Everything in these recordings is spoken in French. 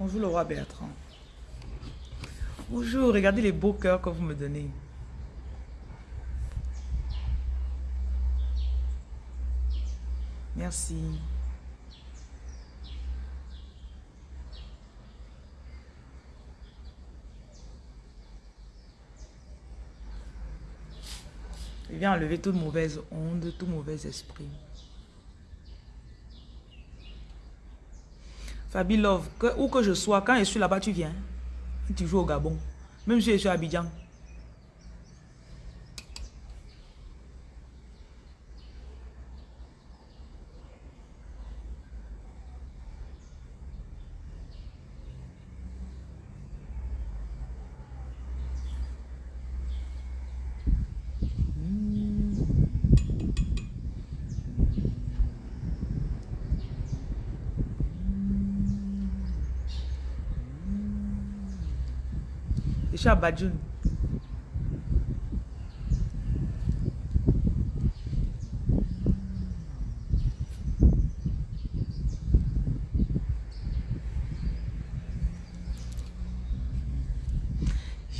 Bonjour le roi Bertrand. Bonjour, regardez les beaux cœurs que vous me donnez. Merci. Il vient enlever toute mauvaise onde, tout mauvais esprit. Fabi Love, où que je sois, quand je suis là-bas, tu viens. Tu joues au Gabon. Même si je suis à Abidjan.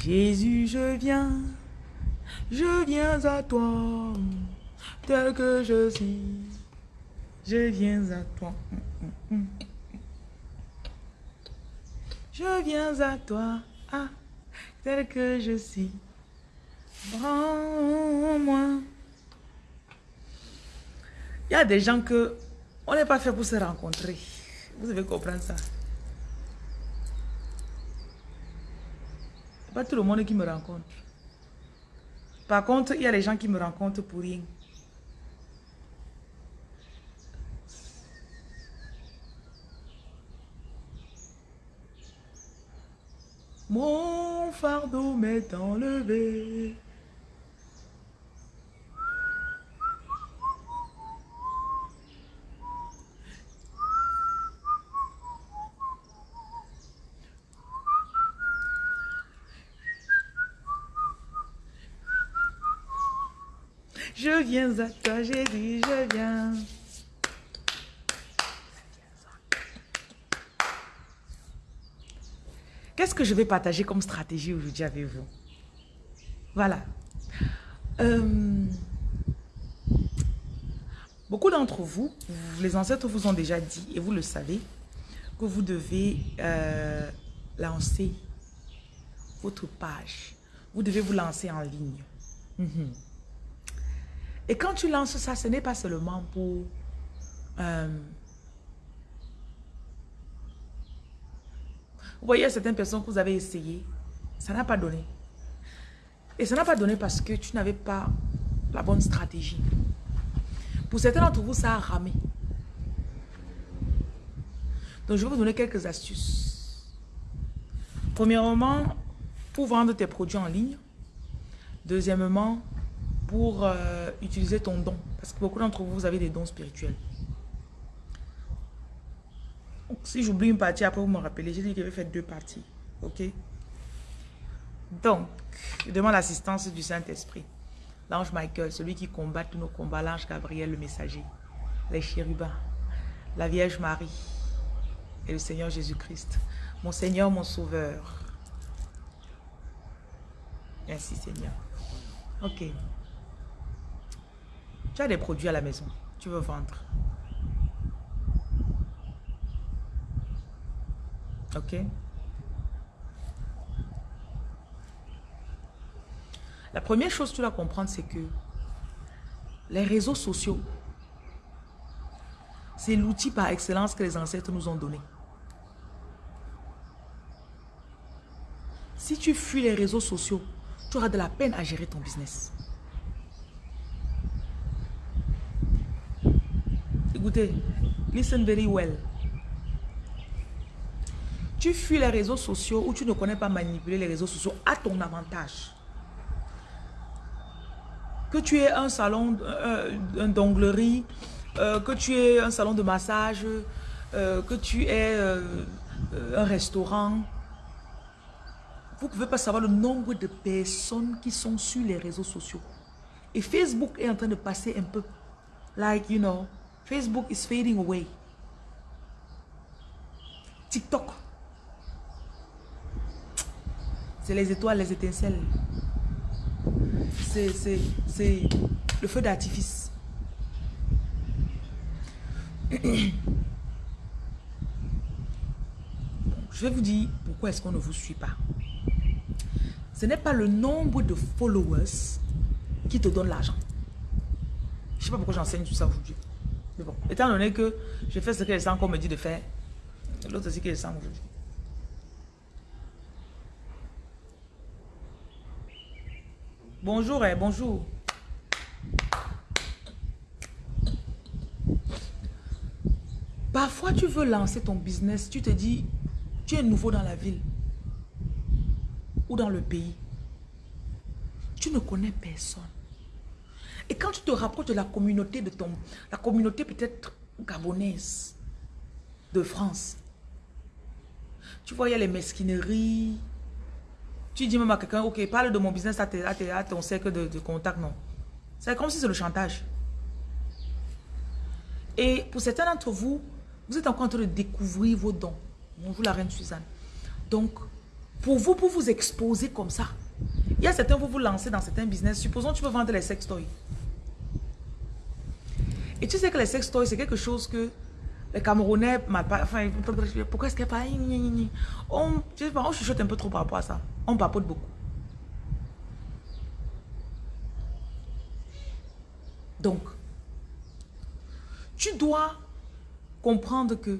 Jésus, je viens, je viens à toi, tel que je suis, je viens à toi. Je viens à toi, ah, tel que je suis. Prends-moi. Il y a des gens que on n'est pas fait pour se rencontrer. Vous devez comprendre ça. Pas tout le monde qui me rencontre. Par contre, il y a des gens qui me rencontrent pour rien. Mon fardeau m'est enlevé. Je viens à toi, Jésus, je viens. Qu'est-ce que je vais partager comme stratégie aujourd'hui avec vous? Voilà. Euh, beaucoup d'entre vous, les ancêtres vous ont déjà dit, et vous le savez, que vous devez euh, lancer votre page. Vous devez vous lancer en ligne. Mhm. Et quand tu lances ça, ce n'est pas seulement pour... Euh, vous voyez certaines personnes que vous avez essayé, ça n'a pas donné. Et ça n'a pas donné parce que tu n'avais pas la bonne stratégie. Pour certains d'entre vous, ça a ramé. Donc, je vais vous donner quelques astuces. Premièrement, pour vendre tes produits en ligne. Deuxièmement, pour euh, utiliser ton don. Parce que beaucoup d'entre vous, vous avez des dons spirituels. Si j'oublie une partie, après vous me rappelez. J'ai dit que je vais faire deux parties. Ok? Donc, je demande l'assistance du Saint-Esprit. L'ange Michael, celui qui combat tous nos combats. L'ange Gabriel, le messager. Les chérubins. La Vierge Marie. Et le Seigneur Jésus-Christ. Mon Seigneur, mon Sauveur. Merci Seigneur. Ok. Tu as des produits à la maison. Tu veux vendre. Ok. La première chose que tu dois comprendre, c'est que les réseaux sociaux, c'est l'outil par excellence que les ancêtres nous ont donné. Si tu fuis les réseaux sociaux, tu auras de la peine à gérer ton business. Écoutez, listen very well. Tu fuis les réseaux sociaux ou tu ne connais pas manipuler les réseaux sociaux à ton avantage. Que tu aies un salon, un d'onglerie, euh, que tu aies un salon de massage, euh, que tu aies euh, un restaurant. Vous ne pouvez pas savoir le nombre de personnes qui sont sur les réseaux sociaux. Et Facebook est en train de passer un peu. Like, you know, Facebook is fading away. TikTok. C'est les étoiles, les étincelles. C'est le feu d'artifice. Je vais vous dire pourquoi est-ce qu'on ne vous suit pas. Ce n'est pas le nombre de followers qui te donne l'argent. Je ne sais pas pourquoi j'enseigne tout ça aujourd'hui. Mais bon, étant donné que je fais ce que les gens me dit de faire, l'autre aussi que les gens aujourd'hui. Bonjour, eh, bonjour. Parfois, tu veux lancer ton business, tu te dis, tu es nouveau dans la ville ou dans le pays. Tu ne connais personne. Et quand tu te rapproches de la communauté de ton, la communauté peut-être gabonaise de France, tu vois, il y a les mesquineries. Tu dis même à quelqu'un, ok, parle de mon business à, ton cercle de, contact, non. C'est comme si c'est le chantage. Et pour certains d'entre vous, vous êtes encore en train de découvrir vos dons. Bonjour la reine Suzanne. Donc, pour vous, pour vous exposer comme ça, il y a certains, vous vous lancez dans certains business. Supposons que tu veux vendre les sex toys. Et tu sais que les sex toys, c'est quelque chose que les Camerounais, enfin, pourquoi est-ce a pas... On, pas, on chuchote un peu trop par rapport à ça. On papote beaucoup. Donc, tu dois comprendre que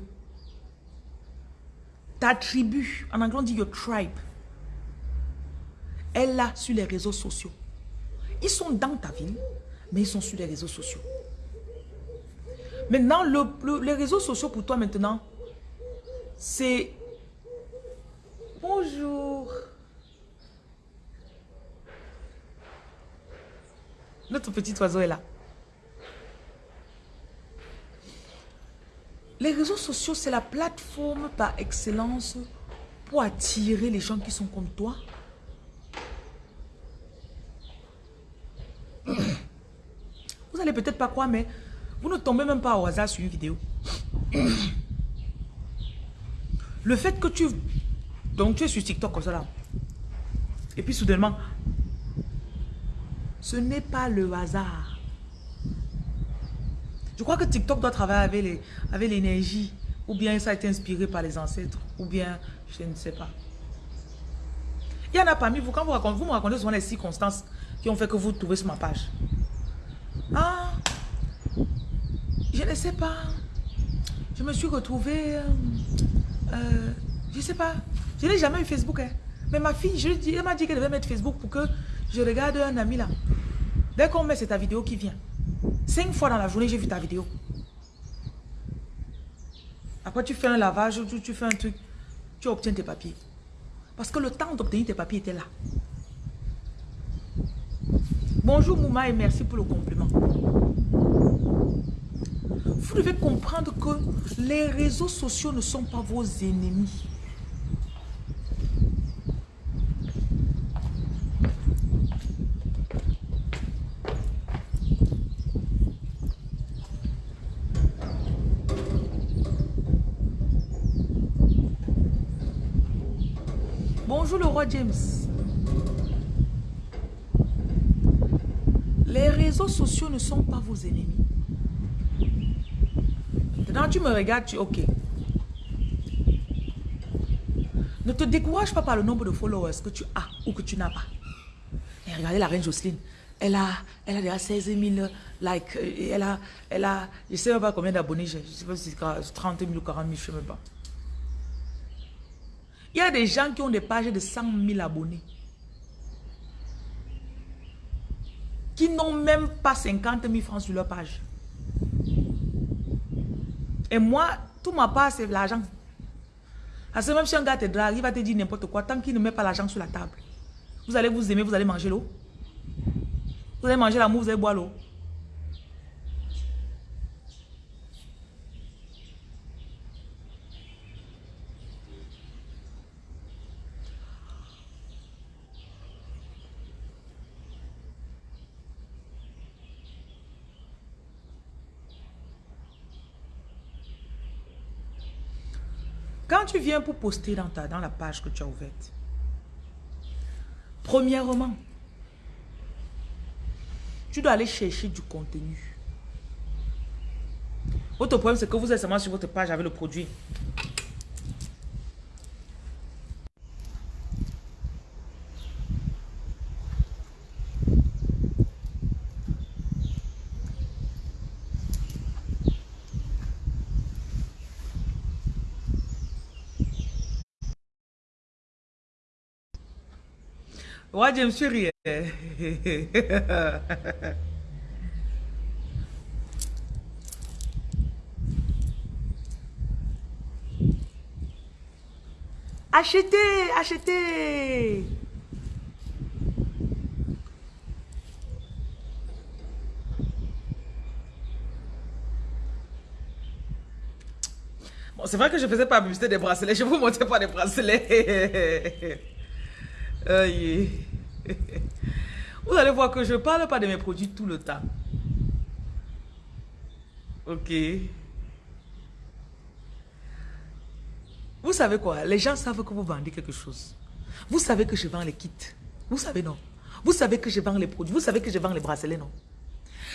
ta tribu, en anglais on dit your tribe, est là sur les réseaux sociaux. Ils sont dans ta ville, mais ils sont sur les réseaux sociaux. Maintenant, les réseaux sociaux pour toi maintenant, c'est... Bonjour. Notre petit oiseau est là. Les réseaux sociaux, c'est la plateforme par excellence pour attirer les gens qui sont comme toi. Vous allez peut-être pas croire, mais vous ne tombez même pas au hasard sur une vidéo. Le fait que tu... Donc tu es sur TikTok comme ça là. Et puis soudainement, ce n'est pas le hasard. Je crois que TikTok doit travailler avec l'énergie. Ou bien ça a été inspiré par les ancêtres. Ou bien, je ne sais pas. Il y en a parmi vous, quand vous, racontez, vous me racontez souvent les circonstances qui ont fait que vous trouvez sur ma page. Ah, je ne sais pas. Je me suis retrouvée, euh, euh, je ne sais pas. Je n'ai jamais eu Facebook. Hein. Mais ma fille, je lui elle m'a dit qu'elle devait mettre Facebook pour que je regarde un ami là. Dès qu'on met, c'est ta vidéo qui vient. Cinq fois dans la journée, j'ai vu ta vidéo. Après, tu fais un lavage, tu, tu fais un truc, tu obtiens tes papiers. Parce que le temps d'obtenir tes papiers était là. Bonjour Mouma et merci pour le compliment. Vous devez comprendre que les réseaux sociaux ne sont pas vos ennemis. le roi James. Les réseaux sociaux ne sont pas vos ennemis. Tu me regardes, tu ok. Ne te décourage pas par le nombre de followers que tu as ou que tu n'as pas. Et regardez la reine Jocelyne. Elle a, elle a déjà 16 000 likes. Elle a, elle a, je ne sais pas combien d'abonnés j'ai. Je ne sais pas si c'est 30 000 ou 40 000, je ne sais même pas. Il y a des gens qui ont des pages de 100 000 abonnés. Qui n'ont même pas 50 000 francs sur leur page. Et moi, tout ma part, c'est l'argent. Parce que même si un gars te drague, il va te dire n'importe quoi, tant qu'il ne met pas l'argent sur la table. Vous allez vous aimer, vous allez manger l'eau. Vous allez manger l'amour, vous allez boire l'eau. Quand tu viens pour poster dans, ta, dans la page que tu as ouverte, Premièrement, tu dois aller chercher du contenu. Votre problème, c'est que vous êtes seulement sur votre page avec le produit. Ouais, je me suis ri. achetez, achetez. Bon, c'est vrai que je faisais pas publicité des bracelets. Je vous montrais pas des bracelets. Vous allez voir que je ne parle pas de mes produits tout le temps. Ok. Vous savez quoi? Les gens savent que vous vendez quelque chose. Vous savez que je vends les kits. Vous savez non? Vous savez que je vends les produits. Vous savez que je vends les bracelets non?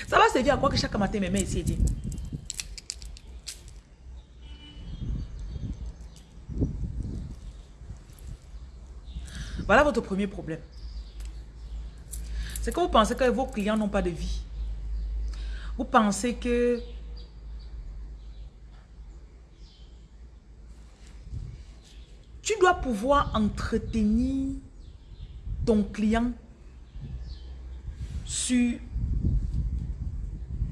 Ça va servir à quoi que chaque matin mes mains ici et Voilà votre premier problème. C'est que vous pensez que vos clients n'ont pas de vie. Vous pensez que tu dois pouvoir entretenir ton client sur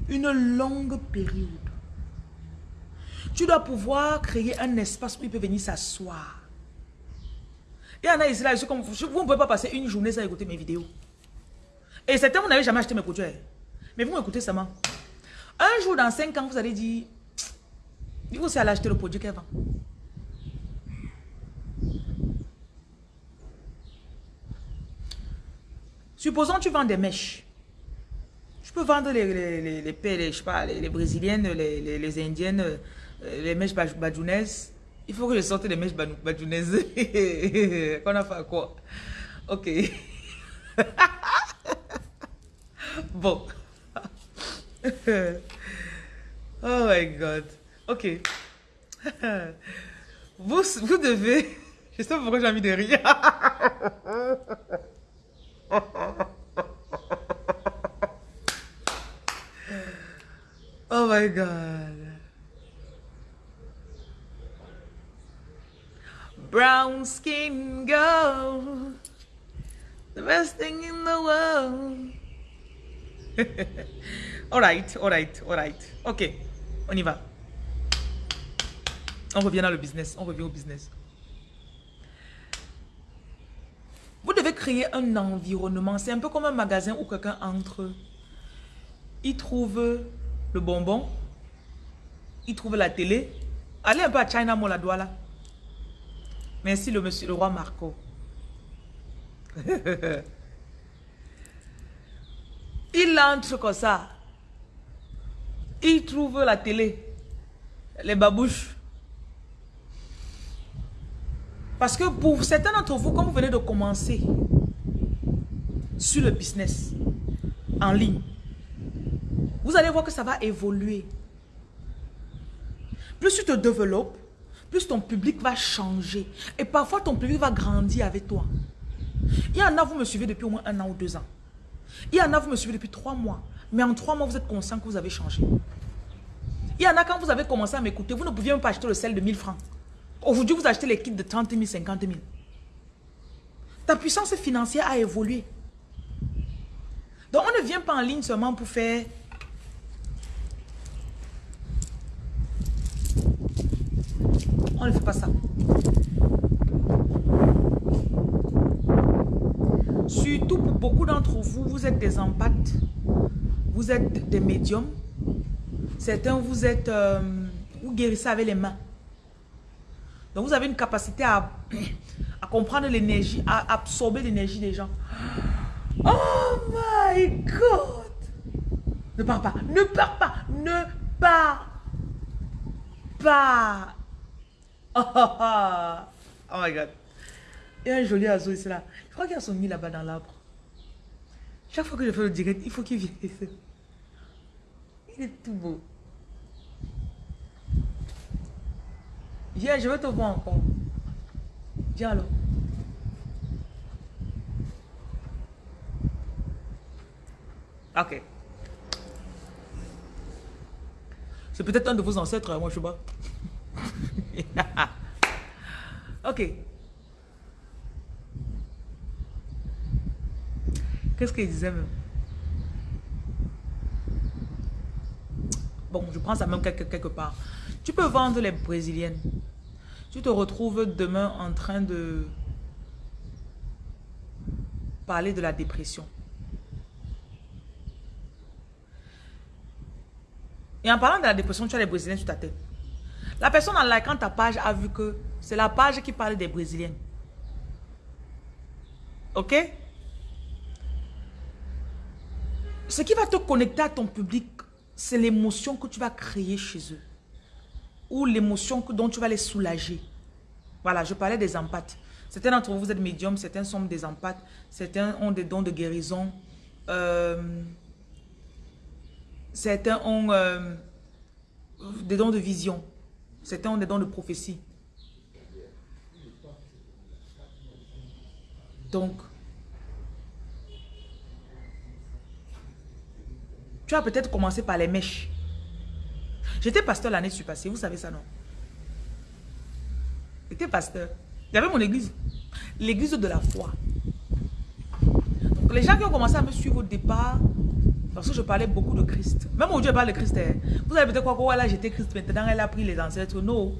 une longue période. Tu dois pouvoir créer un espace où il peut venir s'asseoir. Il y en a ici, là, comme, vous ne pouvez pas passer une journée sans écouter mes vidéos. Et certains, vous n'avez jamais acheté mes produits. Mais vous m'écoutez seulement. Un jour, dans 5 ans, vous allez dire, il faut aussi aller acheter le produit qu'elle vend. Supposons que tu vends des mèches. Je peux vendre les, les, les, les, je sais pas, les, brésiliennes, les, indiennes, euh, les mèches bajounaises. Il faut que je sorte les mèches bajounaises. Qu'on a fait quoi? Ok. bon. oh my God. Ok. Vous, vous devez... Je sais pas pourquoi j'ai envie de rire. oh my God. Brown skin girl. The best thing in the world. all right, all right, all right. Ok, on y va. On revient dans le business. On revient au business. Vous devez créer un environnement. C'est un peu comme un magasin où quelqu'un entre. Il trouve le bonbon. Il trouve la télé. Allez un peu à China Mall à Douala. Merci le monsieur, le roi Marco. il entre comme ça. Il trouve la télé. Les babouches. Parce que pour certains d'entre vous, comme vous venez de commencer sur le business en ligne, vous allez voir que ça va évoluer. Plus tu te développes, plus ton public va changer. Et parfois, ton public va grandir avec toi. Il y en a, vous me suivez depuis au moins un an ou deux ans. Il y en a, vous me suivez depuis trois mois. Mais en trois mois, vous êtes conscient que vous avez changé. Il y en a, quand vous avez commencé à m'écouter, vous ne pouviez même pas acheter le sel de 1000 francs. Aujourd'hui, vous achetez les kits de 30 000, 50 000. Ta puissance financière a évolué. Donc, on ne vient pas en ligne seulement pour faire On ne fait pas ça. Surtout pour beaucoup d'entre vous, vous êtes des empathes. Vous êtes des médiums. Certains, vous êtes... Euh, vous guérissez avec les mains. Donc, vous avez une capacité à, comprendre l'énergie, à absorber l'énergie des gens. Oh my God! Ne pars pas, ne pars pas, ne pars pas. Oh, my God. Et un joli oiseau ici là. Je crois qu'il y a son nid là-bas dans l'arbre. Chaque fois que je fais le direct, il faut qu'il vienne ici. Il est tout beau. Viens, je vais te voir encore. Viens alors. Ok. C'est peut-être un de vos ancêtres, hein, moi je sais pas. ok. Qu'est-ce qu'il disait Bon, je prends ça même quelque, part. Tu peux vendre les brésiliennes. Tu te retrouves demain en train de parler de la dépression. Et en parlant de la dépression, tu as les Brésiliens sur ta tête. La personne en likant ta page a vu que c'est la page qui parle des Brésiliennes. Ok? Ce qui va te connecter à ton public, c'est l'émotion que tu vas créer chez eux. Ou l'émotion dont tu vas les soulager. Voilà, je parlais des empathes. Certains d'entre vous, vous êtes médiums, certains sont des empathes, certains ont des dons de guérison. Euh, Certains ont euh, des dons de vision. Certains ont des dons de prophétie. Donc, tu as peut-être commencé par les mèches. J'étais pasteur l'année passée, vous savez ça, non? J'étais pasteur. J'avais mon église. L'église de la foi. Donc, les gens qui ont commencé à me suivre au départ, parce que je parlais beaucoup de Christ. Même aujourd'hui, je parle de Christ. Hein. Vous avez peut-être quoi, là, j'étais Christ, maintenant elle a pris les ancêtres. Non.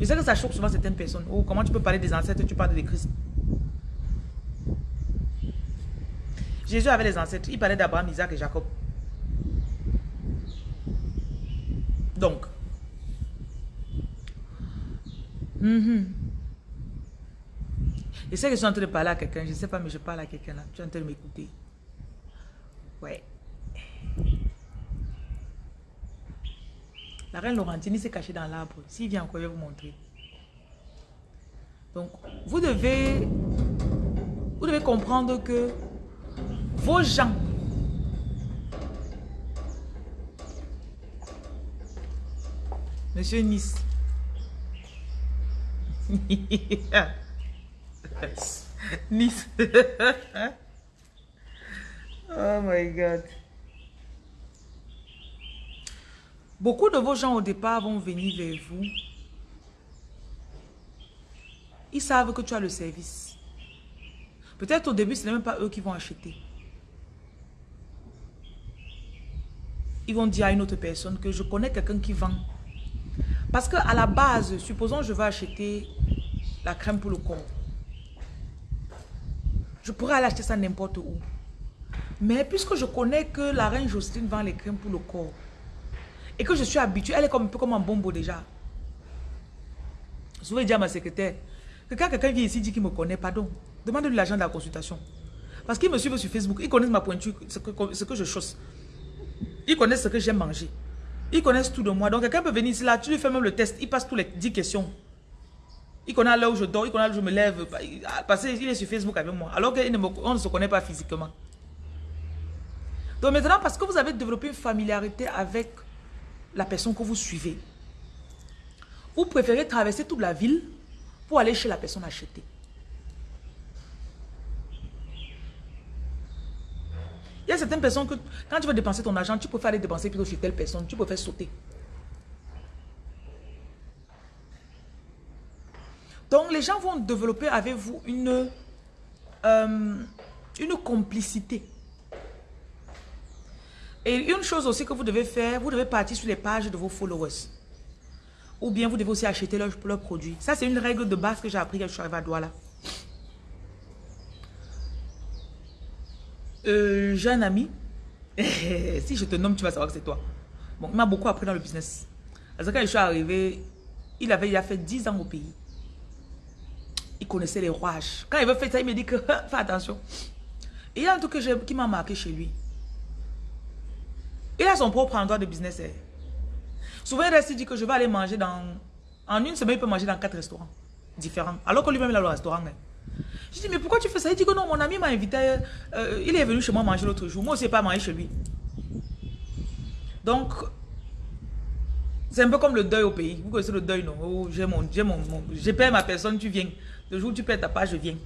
Je sais que ça choque souvent certaines personnes. Oh, comment tu peux parler des ancêtres, tu parles de Christ? Jésus avait les ancêtres. Il parlait d'Abraham, Isaac et Jacob. Donc. Mm Je sais que je suis en train de parler à quelqu'un. Je ne sais pas, mais je parle à quelqu'un là. Tu es en train de m'écouter. Ouais. La reine Laurentine s'est cachée dans l'arbre. S'il vient encore, je vais vous montrer. Donc, vous devez, vous devez comprendre que vos gens, Monsieur Nice, Nice, oh my God. Beaucoup de vos gens au départ vont venir vers vous. Ils savent que tu as le service. Peut-être au début, ce n'est même pas eux qui vont acheter. Ils vont dire à une autre personne que je connais quelqu'un qui vend. Parce qu'à la base, supposons je veux acheter la crème pour le corps. Je pourrais aller acheter ça n'importe où. Mais puisque je connais que la reine Jocelyne vend les crèmes pour le corps, et que je suis habituée, elle est comme, un peu comme un bombo déjà. Je vais dire à ma secrétaire que quand quelqu'un vient ici dit qu'il me connaît, pardon, demande-lui l'argent de la consultation. Parce qu'il me suit sur Facebook, ils connaissent ma pointure, ce que, je chausse. Ils connaissent ce que j'aime manger. Ils connaissent tout de moi. Donc quelqu'un peut venir ici, là, tu lui fais même le test, il passe tous les 10 questions. Il connaît l'heure où je dors, il connaît l'heure où je me lève. Parce qu'il est sur Facebook avec moi. Alors qu'on ne se connaît pas physiquement. Donc maintenant, parce que vous avez développé une familiarité avec la personne que vous suivez. Vous préférez traverser toute la ville pour aller chez la personne acheter. Il y a certaines personnes que quand tu veux dépenser ton argent, tu préfères aller dépenser plutôt chez telle personne. Tu préfères sauter. Donc les gens vont développer avec vous une, euh, une complicité. Et une chose aussi que vous devez faire, vous devez partir sur les pages de vos followers. Ou bien vous devez aussi acheter leurs leur produits. Ça, c'est une règle de base que j'ai appris quand je suis arrivé à Douala. Euh, j'ai un ami. si je te nomme, tu vas savoir que c'est toi. Bon, il m'a beaucoup appris dans le business. Quand je suis arrivé, il avait a fait 10 ans au pays. Il connaissait les rouages. Quand il veut faire ça, il me dit que fais attention. Il y a un truc qui m'a marqué chez lui. Il a son propre endroit de business. Eh. Souvent, il reste, dit que je vais aller manger dans... En une semaine, il peut manger dans quatre restaurants différents. Alors que lui-même, il a le restaurant. Eh. Je dis, mais pourquoi tu fais ça? Il dit que non, mon ami m'a invité, euh, il est venu chez moi manger l'autre jour. Moi aussi, pas manger chez lui. Donc, c'est un peu comme le deuil au pays. Vous connaissez le deuil, non? Oh, J'ai mon, mon, mon perdu ma personne, tu viens. Le jour où tu perds ta page, je viens.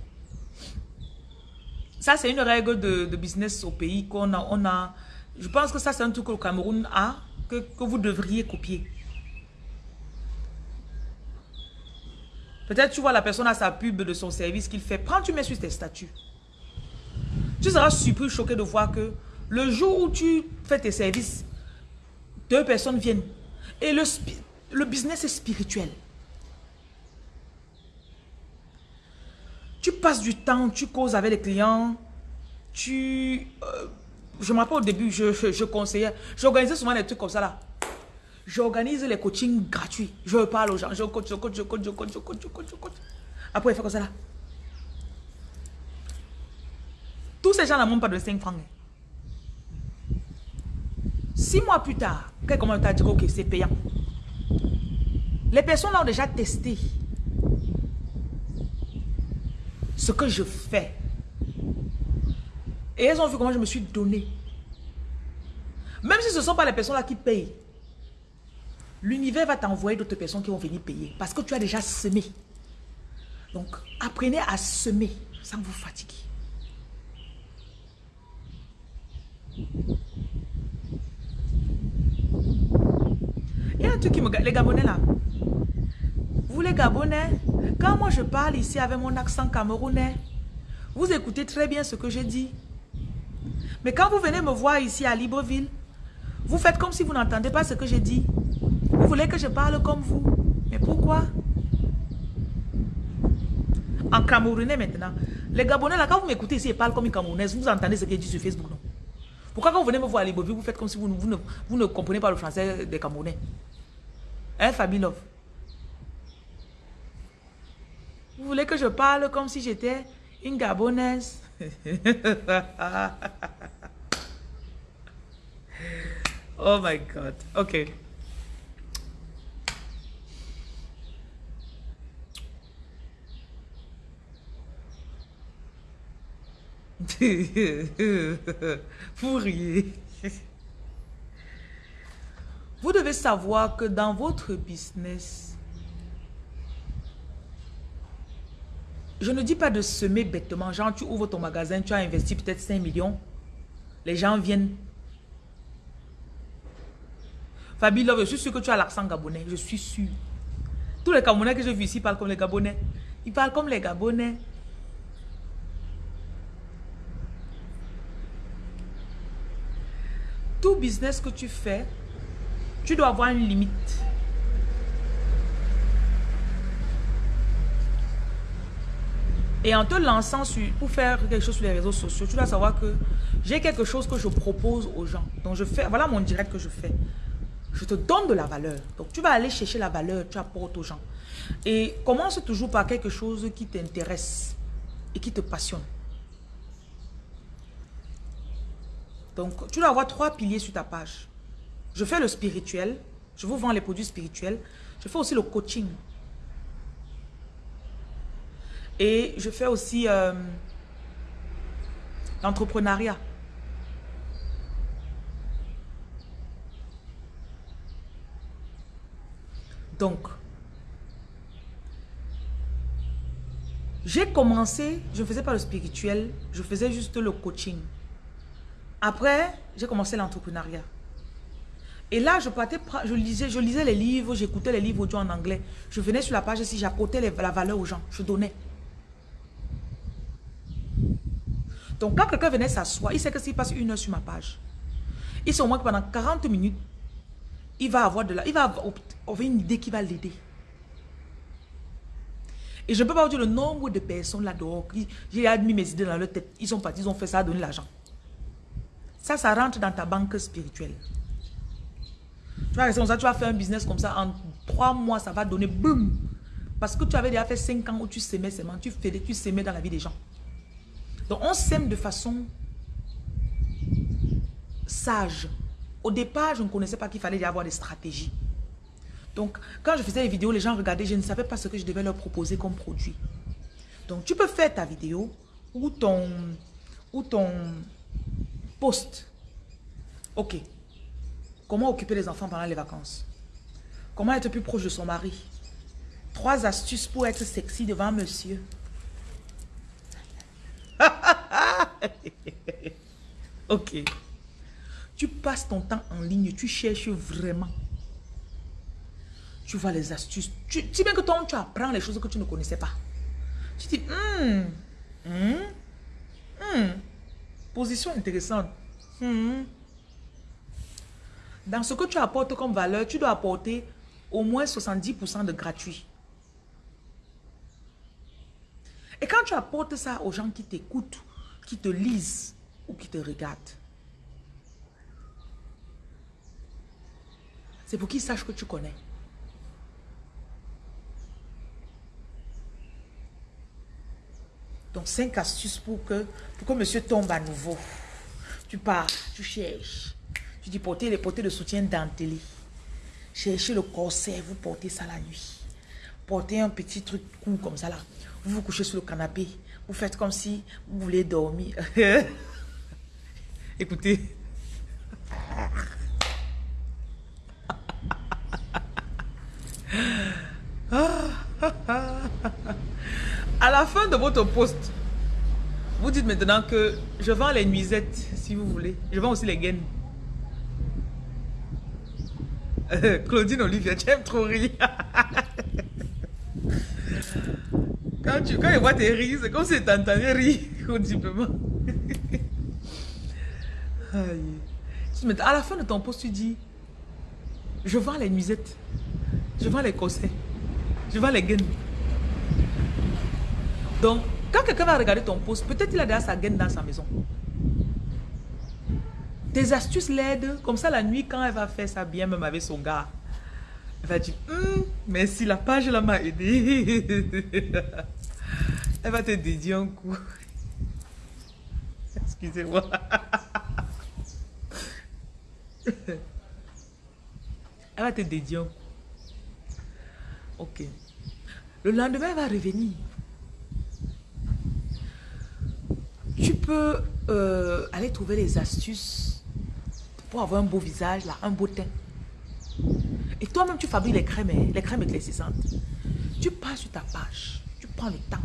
Ça, c'est une règle de, business au pays qu'on a, on a. Je pense que ça, c'est un truc que le Cameroun a, que, que vous devriez copier. Peut-être tu vois la personne à sa pub de son service qu'il fait. Prends, tu mets sur tes statuts. Tu seras super choqué de voir que le jour où tu fais tes services, deux personnes viennent. Et le, le business est spirituel. Tu passes du temps, tu causes avec les clients, tu... Euh, je me rappelle au début, je, conseillais, j'organisais souvent des trucs comme ça là. J'organise les coachings gratuits. Je parle aux gens, je coach, je coach, je coach, je coach, je coach, je coach, je coach. Après, il fait comme ça là. Tous ces gens n'ont pas de 5 francs. Six mois plus tard, quelqu'un t'a dit que c'est payant. Les personnes ont déjà testé ce que je fais. Et elles ont vu comment je me suis donné. Même si ce ne sont pas les personnes-là qui payent, l'univers va t'envoyer d'autres personnes qui vont venir payer. Parce que tu as déjà semé. Donc, apprenez à semer sans vous fatiguer. Il y a un truc qui me... Les Gabonais là. Vous les Gabonais, quand moi je parle ici avec mon accent camerounais, vous écoutez très bien ce que je dis. Mais quand vous venez me voir ici à Libreville, vous faites comme si vous n'entendez pas ce que je dis. Vous voulez que je parle comme vous. Mais pourquoi? En camerounais maintenant. Les Gabonais là, quand vous m'écoutez ici et parlent comme une camerounaise, vous entendez ce que je sur Facebook, non? Pourquoi quand vous venez me voir à Libreville, vous faites comme si vous, ne, vous ne comprenez pas le français des Camerounais? Hein, Fabilov? Vous voulez que je parle comme si j'étais une Gabonaise? Oh my God. Ok. Vous riez. Vous devez savoir que dans votre business, je ne dis pas de semer bêtement. Genre, tu ouvres ton magasin, tu as investi peut-être 5 millions. Les gens viennent. Fabi Love, je suis sûr que tu as l'accent gabonais. Je suis sûr. Tous les Gabonais que je vis ici parlent comme les Gabonais. Ils parlent comme les Gabonais. Tout business que tu fais, tu dois avoir une limite. Et en te lançant pour faire quelque chose sur les réseaux sociaux, tu dois savoir que j'ai quelque chose que je propose aux gens. Donc je fais, voilà mon direct que je fais. Je te donne de la valeur. Donc tu vas aller chercher la valeur, tu apportes aux gens. Et commence toujours par quelque chose qui t'intéresse et qui te passionne. Donc tu dois avoir trois piliers sur ta page. Je fais le spirituel, je vous vends les produits spirituels. Je fais aussi le coaching. Et je fais aussi euh, l'entrepreneuriat. Donc, j'ai commencé, je ne faisais pas le spirituel, je faisais juste le coaching. Après, j'ai commencé l'entrepreneuriat. Et là, je partais, je lisais, je lisais les livres, j'écoutais les livres audio en anglais. Je venais sur la page ici, j'apportais la valeur aux gens, je donnais. Donc, quand quelqu'un venait s'asseoir, il sait que s'il passe une heure sur ma page, il sait au moins que pendant 40 minutes, il va avoir de la, il va avoir une idée qui va l'aider. Et je ne peux pas vous dire le nombre de personnes là-dehors qui, j'ai admis mes idées dans leur tête. Ils sont partis, ils ont fait ça, donné l'argent. Ça, ça rentre dans ta banque spirituelle. Tu vas ça, tu vas faire un business comme ça, en trois mois, ça va donner boum. Parce que tu avais déjà fait cinq ans où tu s'aimais seulement, tu faisais, tu s'aimais dans la vie des gens. Donc, on s'aime de façon sage. Au départ, je ne connaissais pas qu'il fallait y avoir des stratégies. Donc, quand je faisais les vidéos, les gens regardaient, je ne savais pas ce que je devais leur proposer comme produit. Donc, tu peux faire ta vidéo ou ton, ou ton post. Ok. Comment occuper les enfants pendant les vacances? Comment être plus proche de son mari? Trois astuces pour être sexy devant monsieur. ok. Tu passes ton temps en ligne, tu cherches vraiment. Tu vois les astuces. Tu dis bien que toi, tu apprends les choses que tu ne connaissais pas. Tu dis, hum, hum, position intéressante. Hum. Dans ce que tu apportes comme valeur, tu dois apporter au moins 70% de gratuit. Et quand tu apportes ça aux gens qui t'écoutent, qui te lisent ou qui te regardent, c'est pour qu'ils sachent que tu connais. Donc, cinq astuces pour que, pour que monsieur tombe à nouveau. Tu pars, tu cherches. Tu dis porter les porter de soutien dentelé. Cherchez le corset, vous portez ça la nuit. Portez un petit truc court comme ça là. Vous vous couchez sur le canapé. Vous faites comme si vous voulez dormir. Écoutez. À la fin de votre poste, vous dites maintenant que je vends les nuisettes, si vous voulez. Je vends aussi les gaines. Claudine Olivier, tu aimes trop rire. quand, tu, quand tes rires, c'est comme si tu entendais rire audiblement. à la fin de ton poste, tu dis, je vends les nuisettes, je vends les corsets, je vends les gaines. Donc, quand quelqu'un va regarder ton poste, peut-être il a déjà sa gaine dans sa maison. Tes astuces l'aident. Comme ça, la nuit, quand elle va faire ça bien, même avec son gars, elle va dire, hum, merci, la page là m'a aidé. elle va te dédier un coup. Excusez-moi. elle va te dédier un coup. Ok. Le lendemain, elle va revenir. Tu peux euh, aller trouver les astuces pour avoir un beau visage, là, un beau teint. Et toi-même, tu fabriques les crèmes, hein, les crèmes éclaircissantes. Tu passes sur ta page, prends le temps.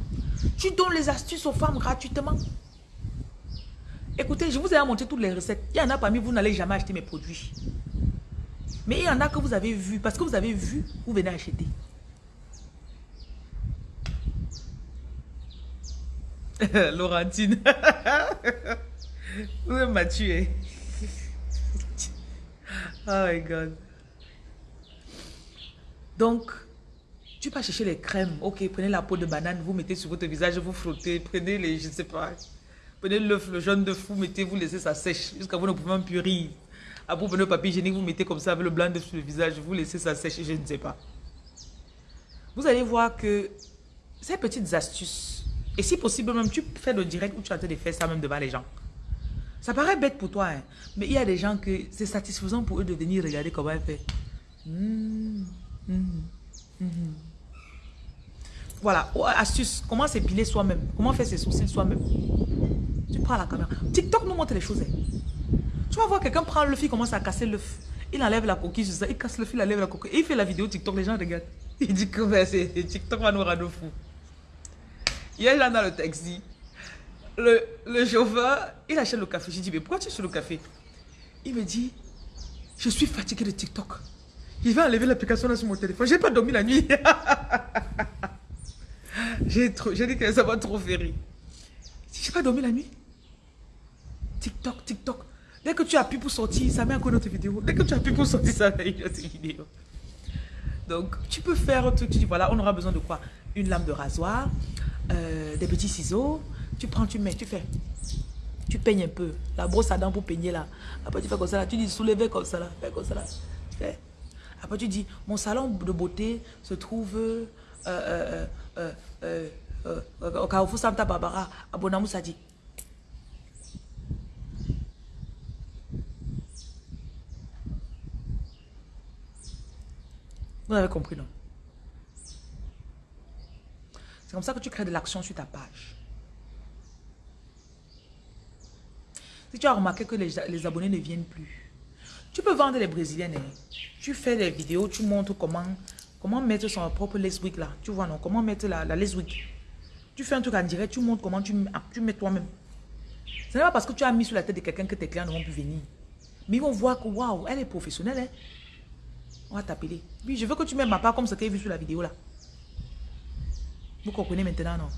Tu donnes les astuces aux femmes gratuitement. Écoutez, je vous ai montré toutes les recettes. Il y en a parmi vous, n'allez jamais acheter mes produits. Mais il y en a que vous avez vu, parce que vous avez vu, vous venez acheter. Laurentine. Vous m'a tué. Oh my God. Donc, tu vas chercher les crèmes. Ok, prenez la peau de banane, vous mettez sur votre visage, vous frottez. Prenez les, je ne sais pas. Prenez l'œuf, le jaune de fou, mettez, vous laissez ça sèche jusqu'à vous ne pouvez même plus rire. Après, vous prenez le papier hygiénique, vous mettez comme ça avec le blanc de sur le visage, vous laissez ça sèche, je ne sais pas. Vous allez voir que ces petites astuces et si possible, même tu fais le direct où tu as de faire ça même devant les gens. Ça paraît bête pour toi, hein, mais il y a des gens que c'est satisfaisant pour eux de venir regarder comment elle fait. Mmh, mmh, mmh. Voilà, oh, astuce, comment s'épiler soi-même, comment faire ses sourcils soi-même? Tu prends la caméra. TikTok nous montre les choses. Hein. Tu vas voir quelqu'un prendre le fil, commence à casser l'œuf. Il enlève la coquille, ça, il casse le fil, il enlève la coquille. Et il fait la vidéo TikTok, les gens regardent. Il dit que ben, TikTok va nous rendre fous. Hier, là, dans le taxi, le, le chauffeur, il achète le café. J'ai dit, mais pourquoi tu es sur le café? Il me dit, je suis fatigué de TikTok. Il va enlever l'application sur mon téléphone. J'ai pas dormi la nuit. J'ai dit que ça va trop rire. J'ai pas dormi la nuit. TikTok, TikTok. Dès que tu appuies pour sortir, ça met encore notre vidéo. Dès que tu appuies pour sortir, ça met une autre vidéo. Donc, tu peux faire un truc. Tu dis, voilà, on aura besoin de quoi? Une lame de rasoir, euh, des petits ciseaux, tu prends, tu mets, tu fais. Tu peignes un peu. La brosse à dents pour peigner là. Après tu fais comme ça là. Tu dis soulever comme ça là. Fais comme ça là. Fais. Après tu dis, mon salon de beauté se trouve euh, euh, euh, euh, euh au Carrefour Santa Barbara, à Bonamou Sadi. Vous avez compris, non? Comme ça que tu crées de l'action sur ta page. Si tu as remarqué que les, abonnés ne viennent plus, tu peux vendre les brésiliennes. Hein. Tu fais des vidéos, tu montres comment, comment mettre son propre wig là? Tu vois non, comment mettre la, la wig. Tu fais un truc en direct, tu montres comment tu, tu mets toi-même. Ce n'est pas parce que tu as mis sur la tête de quelqu'un que tes clients ne vont plus venir. Mais ils vont voir que, waouh, elle est professionnelle. Hein. On va t'appeler. Oui, je veux que tu mettes ma part comme ce qu'elle vu sur la vidéo là. Vous comprenez maintenant, non?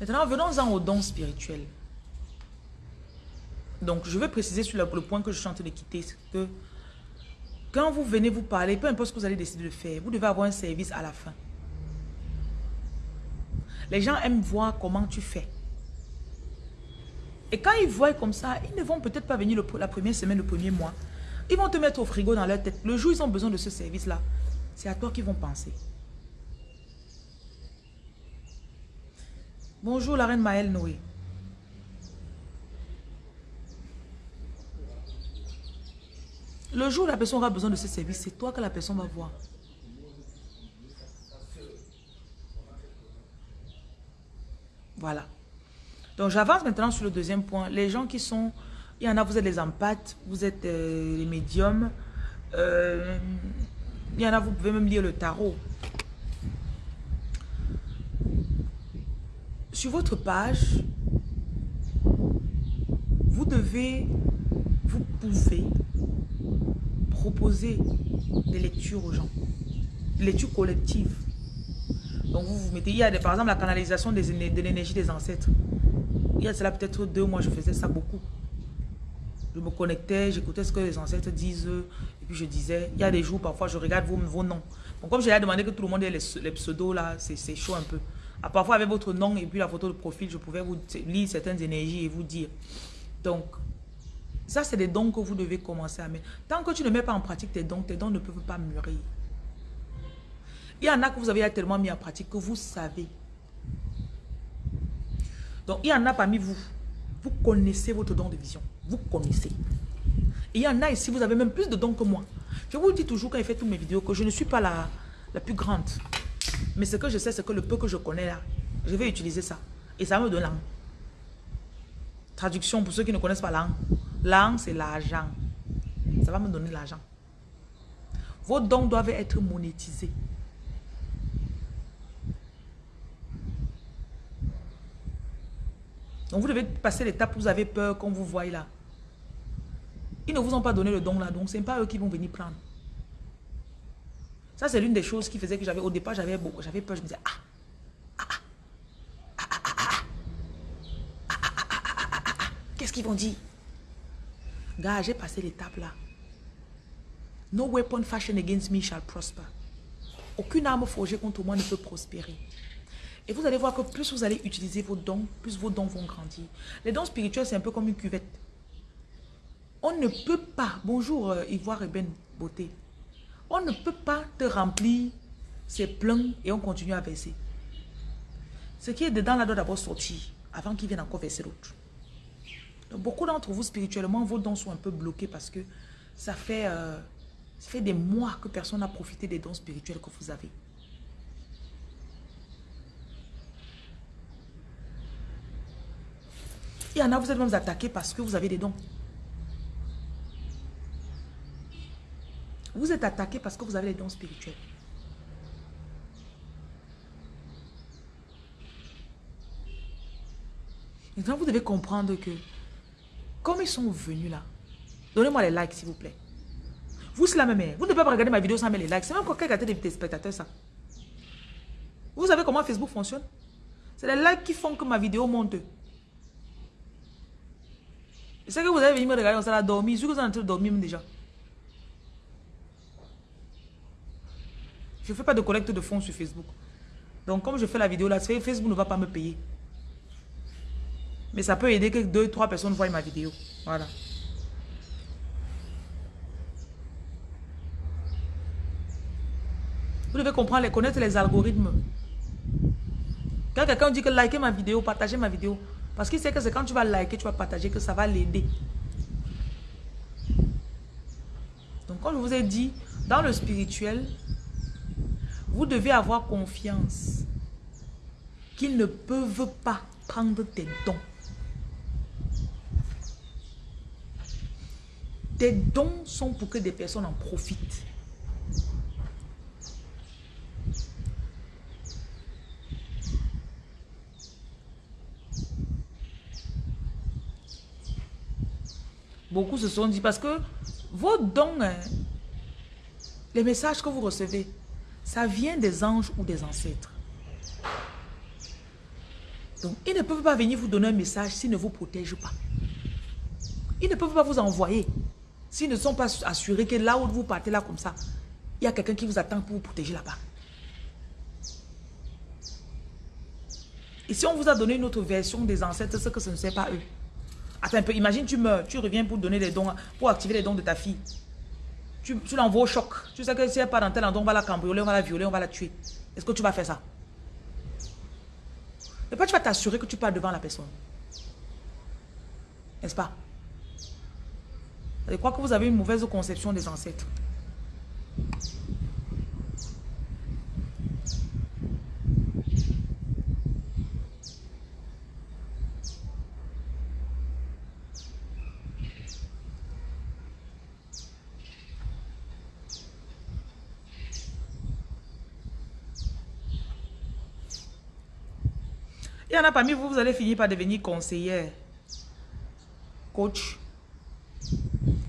Maintenant, venons-en aux dons spirituels. Donc, je veux préciser sur le, point que je suis en train de quitter, que quand vous venez vous parler, peu importe ce que vous allez décider de faire, vous devez avoir un service à la fin. Les gens aiment voir comment tu fais. Et quand ils voient comme ça, ils ne vont peut-être pas venir la première semaine, le premier mois. Ils vont te mettre au frigo dans leur tête. Le jour où ils ont besoin de ce service-là, c'est à toi qu'ils vont penser. Bonjour la reine Maëlle Noé. Le jour où la personne aura besoin de ce service, c'est toi que la personne va voir. Voilà. Donc j'avance maintenant sur le deuxième point. Les gens qui sont... Il y en a, vous êtes les empathes, vous êtes euh, les médiums. Euh, il y en a, vous pouvez même lire le tarot. Sur votre page, vous devez, vous pouvez proposer des lectures aux gens. Des lectures collectives. Donc vous vous mettez, il y a par exemple la canalisation de l'énergie des ancêtres. Il y a cela peut-être deux mois, je faisais ça beaucoup. Je me connectais, j'écoutais ce que les ancêtres disent, et puis je disais, il y a des jours parfois je regarde vos, vos noms. Bon, comme j'ai demandé que tout le monde ait les, les pseudos là, c'est chaud un peu. Ah, parfois avec votre nom et puis la photo de profil, je pouvais vous lire certaines énergies et vous dire. Donc, ça c'est des dons que vous devez commencer à mettre. Tant que tu ne mets pas en pratique tes dons, tes dons ne peuvent pas mûrir. Il y en a que vous avez tellement mis en pratique que vous savez. Donc, il y en a parmi vous. Vous connaissez votre don de vision. Vous connaissez. Et il y en a ici, vous avez même plus de dons que moi. Je vous dis toujours quand je fais toutes mes vidéos que je ne suis pas la, la plus grande. Mais ce que je sais, c'est que le peu que je connais là, je vais utiliser ça. Et ça me donne langue. Traduction pour ceux qui ne connaissent pas langue. Langue, c'est l'argent. Ça va me donner l'argent. Vos dons doivent être monétisés. Donc vous devez passer l'étape où vous avez peur qu'on vous voie là. Ils ne vous ont pas donné le don là, donc ce n'est pas eux qui vont venir prendre. Ça, c'est l'une des choses qui faisait que j'avais, au départ, j'avais peur. Je me disais, ah, ah, ah, qu'est-ce qu'ils vont dire? Gars, j'ai passé l'étape là. No weapon fashioned against me shall prosper. Aucune arme forgée contre moi ne peut prospérer. Et vous allez voir que plus vous allez utiliser vos dons, plus vos dons vont grandir. Les dons spirituels, c'est un peu comme une cuvette. On ne peut pas, bonjour euh, Ivoire et Ben Beauté, on ne peut pas te remplir ses pleins et on continue à verser. Ce qui est dedans là doit d'abord sortir avant qu'il vienne encore verser l'autre. Beaucoup d'entre vous spirituellement, vos dons sont un peu bloqués parce que ça fait, euh, ça des mois que personne n'a profité des dons spirituels que vous avez. Il y en a, vous êtes même attaqués parce que vous avez des dons. Vous êtes attaqué parce que vous avez des dons spirituels. Maintenant, vous devez comprendre que, comme ils sont venus là, donnez-moi les likes, s'il vous plaît. Vous, c'est la même. Vous ne devez pas regarder ma vidéo sans mettre les likes. C'est même quoi regarder des spectateurs, ça. Vous savez comment Facebook fonctionne? C'est les likes qui font que ma vidéo monte. C'est que vous avez venu me regarder, on s'est dormi. Je suis que vous en train de dormir déjà. Je ne fais pas de collecte de fonds sur Facebook. Donc, comme je fais la vidéo là, Facebook ne va pas me payer. Mais ça peut aider que deux, trois personnes voient ma vidéo. Voilà. Vous devez comprendre, les connaître les algorithmes. Quand quelqu'un dit que likez ma vidéo, partagez ma vidéo. Parce qu'il sait que c'est quand tu vas liker, tu vas partager que ça va l'aider. Donc, comme je vous ai dit, dans le spirituel, Vous devez avoir confiance qu'ils ne peuvent pas prendre tes dons. Tes dons sont pour que des personnes en profitent. Beaucoup se sont dit, parce que vos dons, hein, les messages que vous recevez, ça vient des anges ou des ancêtres. Donc, ils ne peuvent pas venir vous donner un message s'ils ne vous protègent pas. Ils ne peuvent pas vous envoyer s'ils ne sont pas assurés que là où vous partez là comme ça, il y a quelqu'un qui vous attend pour vous protéger là-bas. Et si on vous a donné une autre version des ancêtres, c'est que ce ne sait pas eux. Attends un peu, imagine tu meurs, tu reviens pour donner les dons, pour activer les dons de ta fille. Tu, l'envoies au choc. Tu sais que si elle pas dans tel endroit, on va la cambrioler, on va la violer, on va la tuer. Est-ce que tu vas faire ça? Et pas tu vas t'assurer que tu pars devant la personne? N'est-ce pas? Je crois que vous avez une mauvaise conception des ancêtres. Il y en a parmi vous, vous allez finir par devenir conseiller, coach.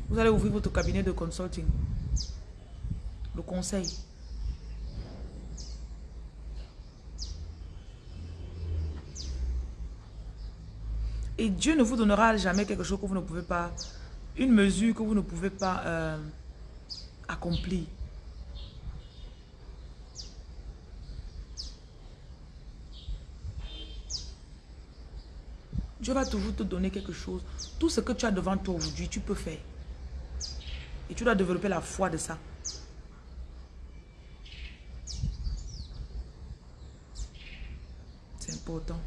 Vous allez ouvrir votre cabinet de consulting, le conseil. Et Dieu ne vous donnera jamais quelque chose que vous ne pouvez pas, une mesure que vous ne pouvez pas euh, accomplir. Dieu va toujours te donner quelque chose. Tout ce que tu as devant toi aujourd'hui, tu peux faire. Et tu dois développer la foi de ça. C'est important.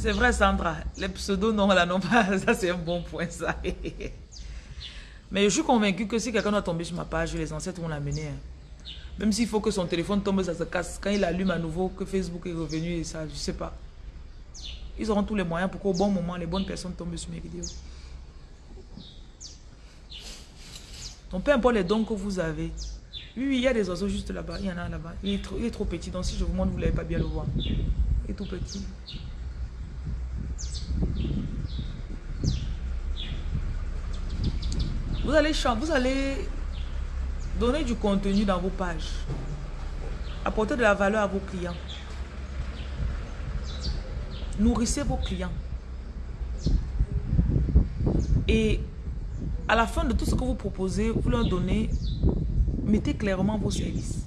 C'est vrai, Sandra. Les pseudos, non, là, non pas. Ça, c'est un bon point, ça. Mais je suis convaincu que si quelqu'un doit tomber sur ma page, les ancêtres vont l'amener. Hein. Même s'il faut que son téléphone tombe, ça se casse. Quand il allume à nouveau, que Facebook est revenu et ça, je sais pas. Ils auront tous les moyens pour qu'au bon moment, les bonnes personnes tombent sur mes vidéos. Donc, peu importe les dons que vous avez. Oui, oui, il y a des oiseaux juste là-bas. Il y en a là-bas. Il, il, est trop petit. Donc, si je vous montre, vous ne l'avez pas bien le voir. Il est tout petit. Vous allez, vous allez donner du contenu dans vos pages. Apporter de la valeur à vos clients. Nourrissez vos clients. Et à la fin de tout ce que vous proposez, vous leur donnez, mettez clairement vos services.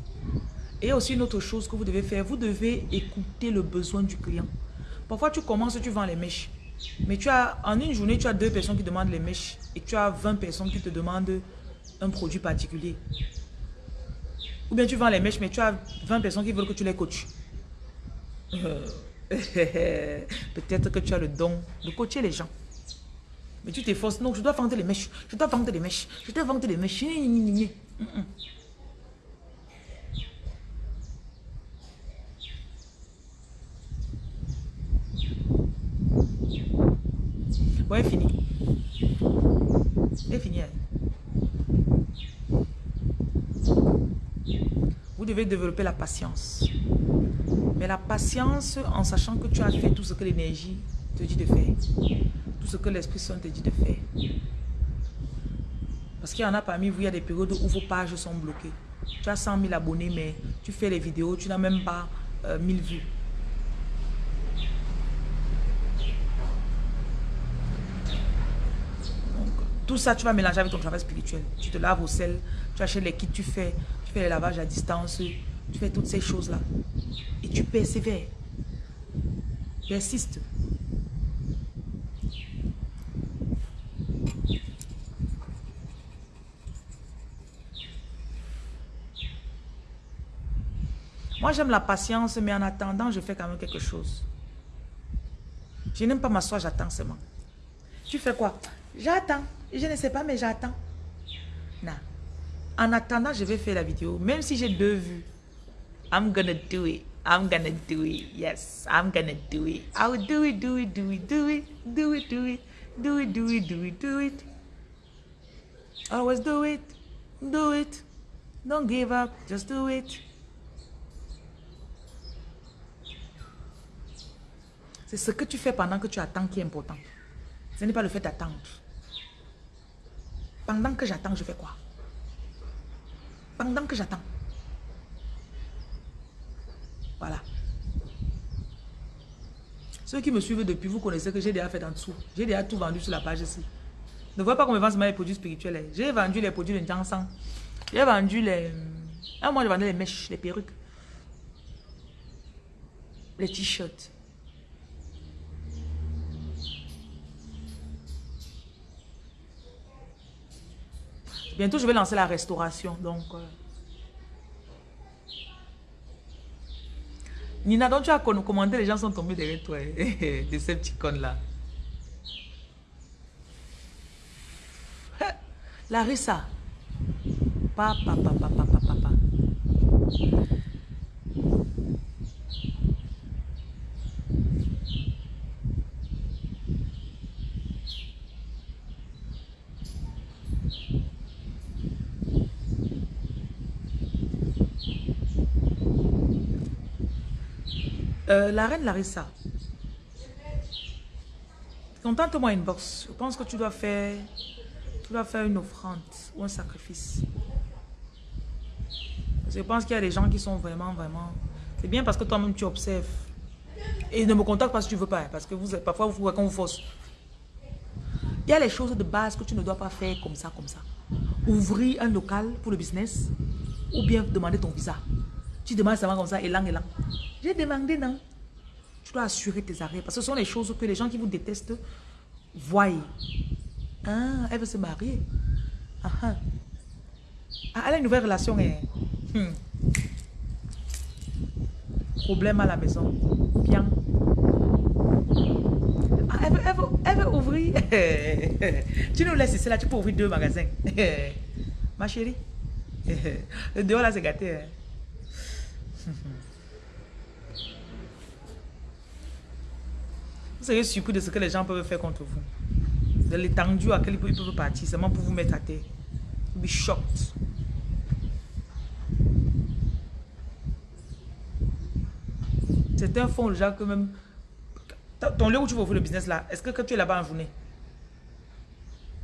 Et aussi une autre chose que vous devez faire. Vous devez écouter le besoin du client. Parfois, tu commences, tu vends les mèches. Mais tu as, en une journée, tu as deux personnes qui demandent les mèches et tu as 20 personnes qui te demandent un produit particulier. Ou bien tu vends les mèches, mais tu as 20 personnes qui veulent que tu les coaches. Euh, peut-être que tu as le don de coacher les gens. Mais tu t'efforces. Non, je dois vendre les mèches. Je dois vendre les mèches. Je dois vendre les mèches. Vous devez développer la patience. Mais la patience en sachant que tu as fait tout ce que l'énergie te dit de faire. Tout ce que l'Esprit Saint te dit de faire. Parce qu'il y en a parmi vous, il y a des périodes où vos pages sont bloquées. Tu as 100 000 abonnés, mais tu fais les vidéos, tu n'as même pas 1000 euh, vues. Tout ça, tu vas mélanger avec ton travail spirituel. Tu te laves au sel, tu achètes les kits, tu fais, tu fais les lavages à distance, tu fais toutes ces choses-là. Et tu persévères. Persiste. Moi, j'aime la patience, mais en attendant, je fais quand même quelque chose. Je n'aime pas m'asseoir, j'attends seulement. Tu fais quoi? J'attends. Je ne sais pas, mais j'attends. Non. En attendant, je vais faire la vidéo. Même si j'ai deux vues. I'm gonna do it. I'm gonna do it. Yes, I'm gonna do it. I'll do it, do it, do it, do it, do it, do it, do it, do it, do it, do it. Always do it. Do it. Don't give up. Just do it. C'est ce que tu fais pendant que tu attends qui est important. Ce n'est pas le fait d'attendre. Pendant que j'attends, je fais quoi? Pendant que j'attends. Voilà. Ceux qui me suivent depuis, vous connaissez que j'ai déjà fait en dessous. J'ai déjà tout vendu sur la page ici. Ne voyez pas me vend les produits spirituels. Hein. J'ai vendu les produits de Jansan. J'ai vendu les... Ah, moi, je vendais les mèches, les perruques. Les t-shirts. Bientôt, je vais lancer la restauration. Donc, euh. Nina, donc tu as commandé, les gens sont tombés derrière toi, hein, de ces petits cons-là. Larissa. Papa, papa, papa, papa, Euh, la reine Larissa. Contente-moi une box. Je pense que tu dois faire, tu dois faire une offrande ou un sacrifice. Je pense qu'il y a des gens qui sont vraiment, vraiment... C'est bien parce que toi-même tu observes. Et ne me contacte pas si tu veux pas. Hein, parce que vous, parfois, vous quand vous force. Il y a les choses de base que tu ne dois pas faire comme ça, comme ça. Ouvrir un local pour le business ou bien demander ton visa. Tu demandes ça comme ça, élan, élan. J'ai demandé, non. Tu dois assurer tes arrêts. Parce que ce sont les choses que les gens qui vous détestent voient. Ah, elle veut se marier. Ah, ah. ah elle a une nouvelle relation. Hein. Hmm. Problème à la maison. Bien. Ah, elle, veut, elle, veut, elle, veut, ouvrir. tu nous laisses ici là, tu peux ouvrir deux magasins. Ma chérie. Le dehors là, c'est gâté. Hein. Vous serez surpris de ce que les gens peuvent faire contre vous. De l'étendue à laquelle ils peuvent partir seulement pour vous mettre à terre. Be shocked. C'est un fond déjà que même... Ton lieu où tu vas ouvrir le business là, est-ce que, tu es là-bas en journée?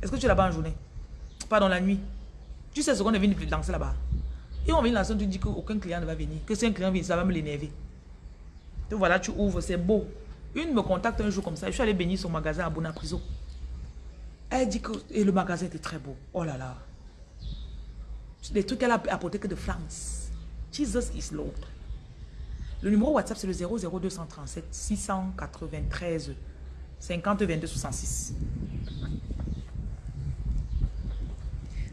Est-ce que tu es là-bas en journée? Pas dans la nuit. Tu sais ce qu'on est venu danser là-bas et on vient lancer, tu dis qu'aucun client ne va venir. Que si un client vient, ça va me l'énerver. Donc voilà, tu ouvres, c'est beau. Une me contacte un jour comme ça. Je suis allé bénir son magasin à Bonapriso. Elle dit que et le magasin était très beau. Oh là là. Les trucs qu'elle a apporté que de France. Jesus is Lord. Le numéro WhatsApp, c'est le 00237 693 50 22 66.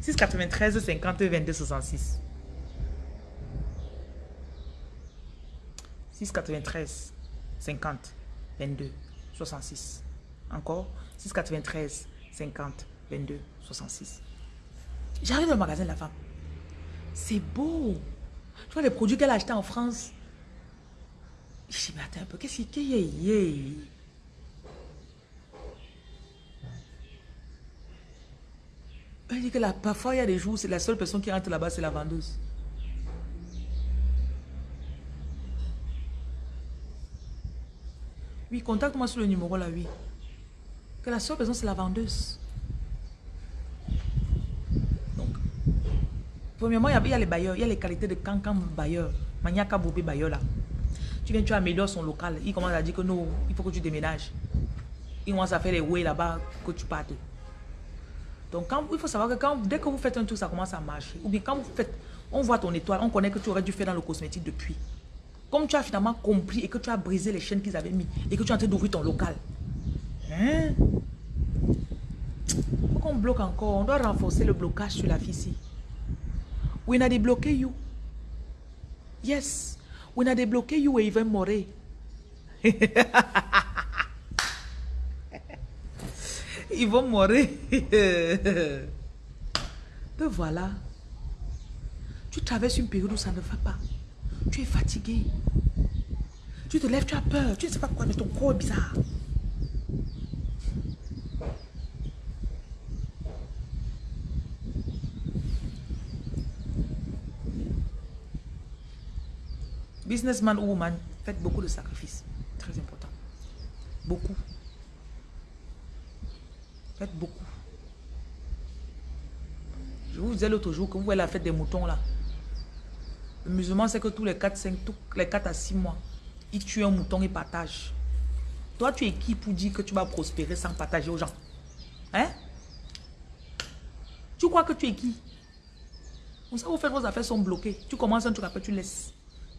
693 50 22 66. 693 50 22 66. Encore? 693 50 22 66. J'arrive au magasin de la femme. C'est beau. Tu vois les produits qu'elle a achetés en France. Je dis, un peu, qu'est-ce qu'il y a Elle dit que là, parfois il y a des jours, c'est la seule personne qui rentre là-bas, c'est la vendeuse. Oui, contacte-moi sur le numéro là, oui. Que la seule personne, c'est la vendeuse. Donc, premièrement, il y, a, les bailleurs, il y a les qualités de cancan bailleur. Maniaka Bobé bailleur là. Tu viens, tu améliores son local. Il commence à dire que non, il faut que tu déménages. Il commence à faire les way là-bas que tu partes. Donc, il faut savoir que dès que vous faites un truc, ça commence à marcher. Ou bien quand vous faites, on voit ton étoile, on connaît que tu aurais dû faire dans le cosmétique depuis. Comme tu as finalement compris et que tu as brisé les chaînes qu'ils avaient mis et que tu es en train d'ouvrir ton local. Hein? Faut qu'on bloque encore. On doit renforcer le blocage sur la fille ici. We not bloqué you. Yes. When I débloqué you were even more. Ils vont mourir. Te voilà. Tu traverses une période où ça ne va pas. Tu es fatigué. Tu te lèves, tu as peur. Tu ne sais pas quoi, mais ton corps est bizarre. Businessman ou woman, faites beaucoup de sacrifices. Très important. Beaucoup. Faites beaucoup. Je vous disais l'autre jour que vous voyez la fête des moutons là. Musulman, c'est que tous les 4, 5, tous les 4 à 6 mois, il tue un mouton et partage. Toi, tu es qui pour dire que tu vas prospérer sans partager aux gens? Hein? Tu crois que tu es qui? Comme ça, vous faites vos affaires sont bloquées. Tu commences un truc, après tu laisses.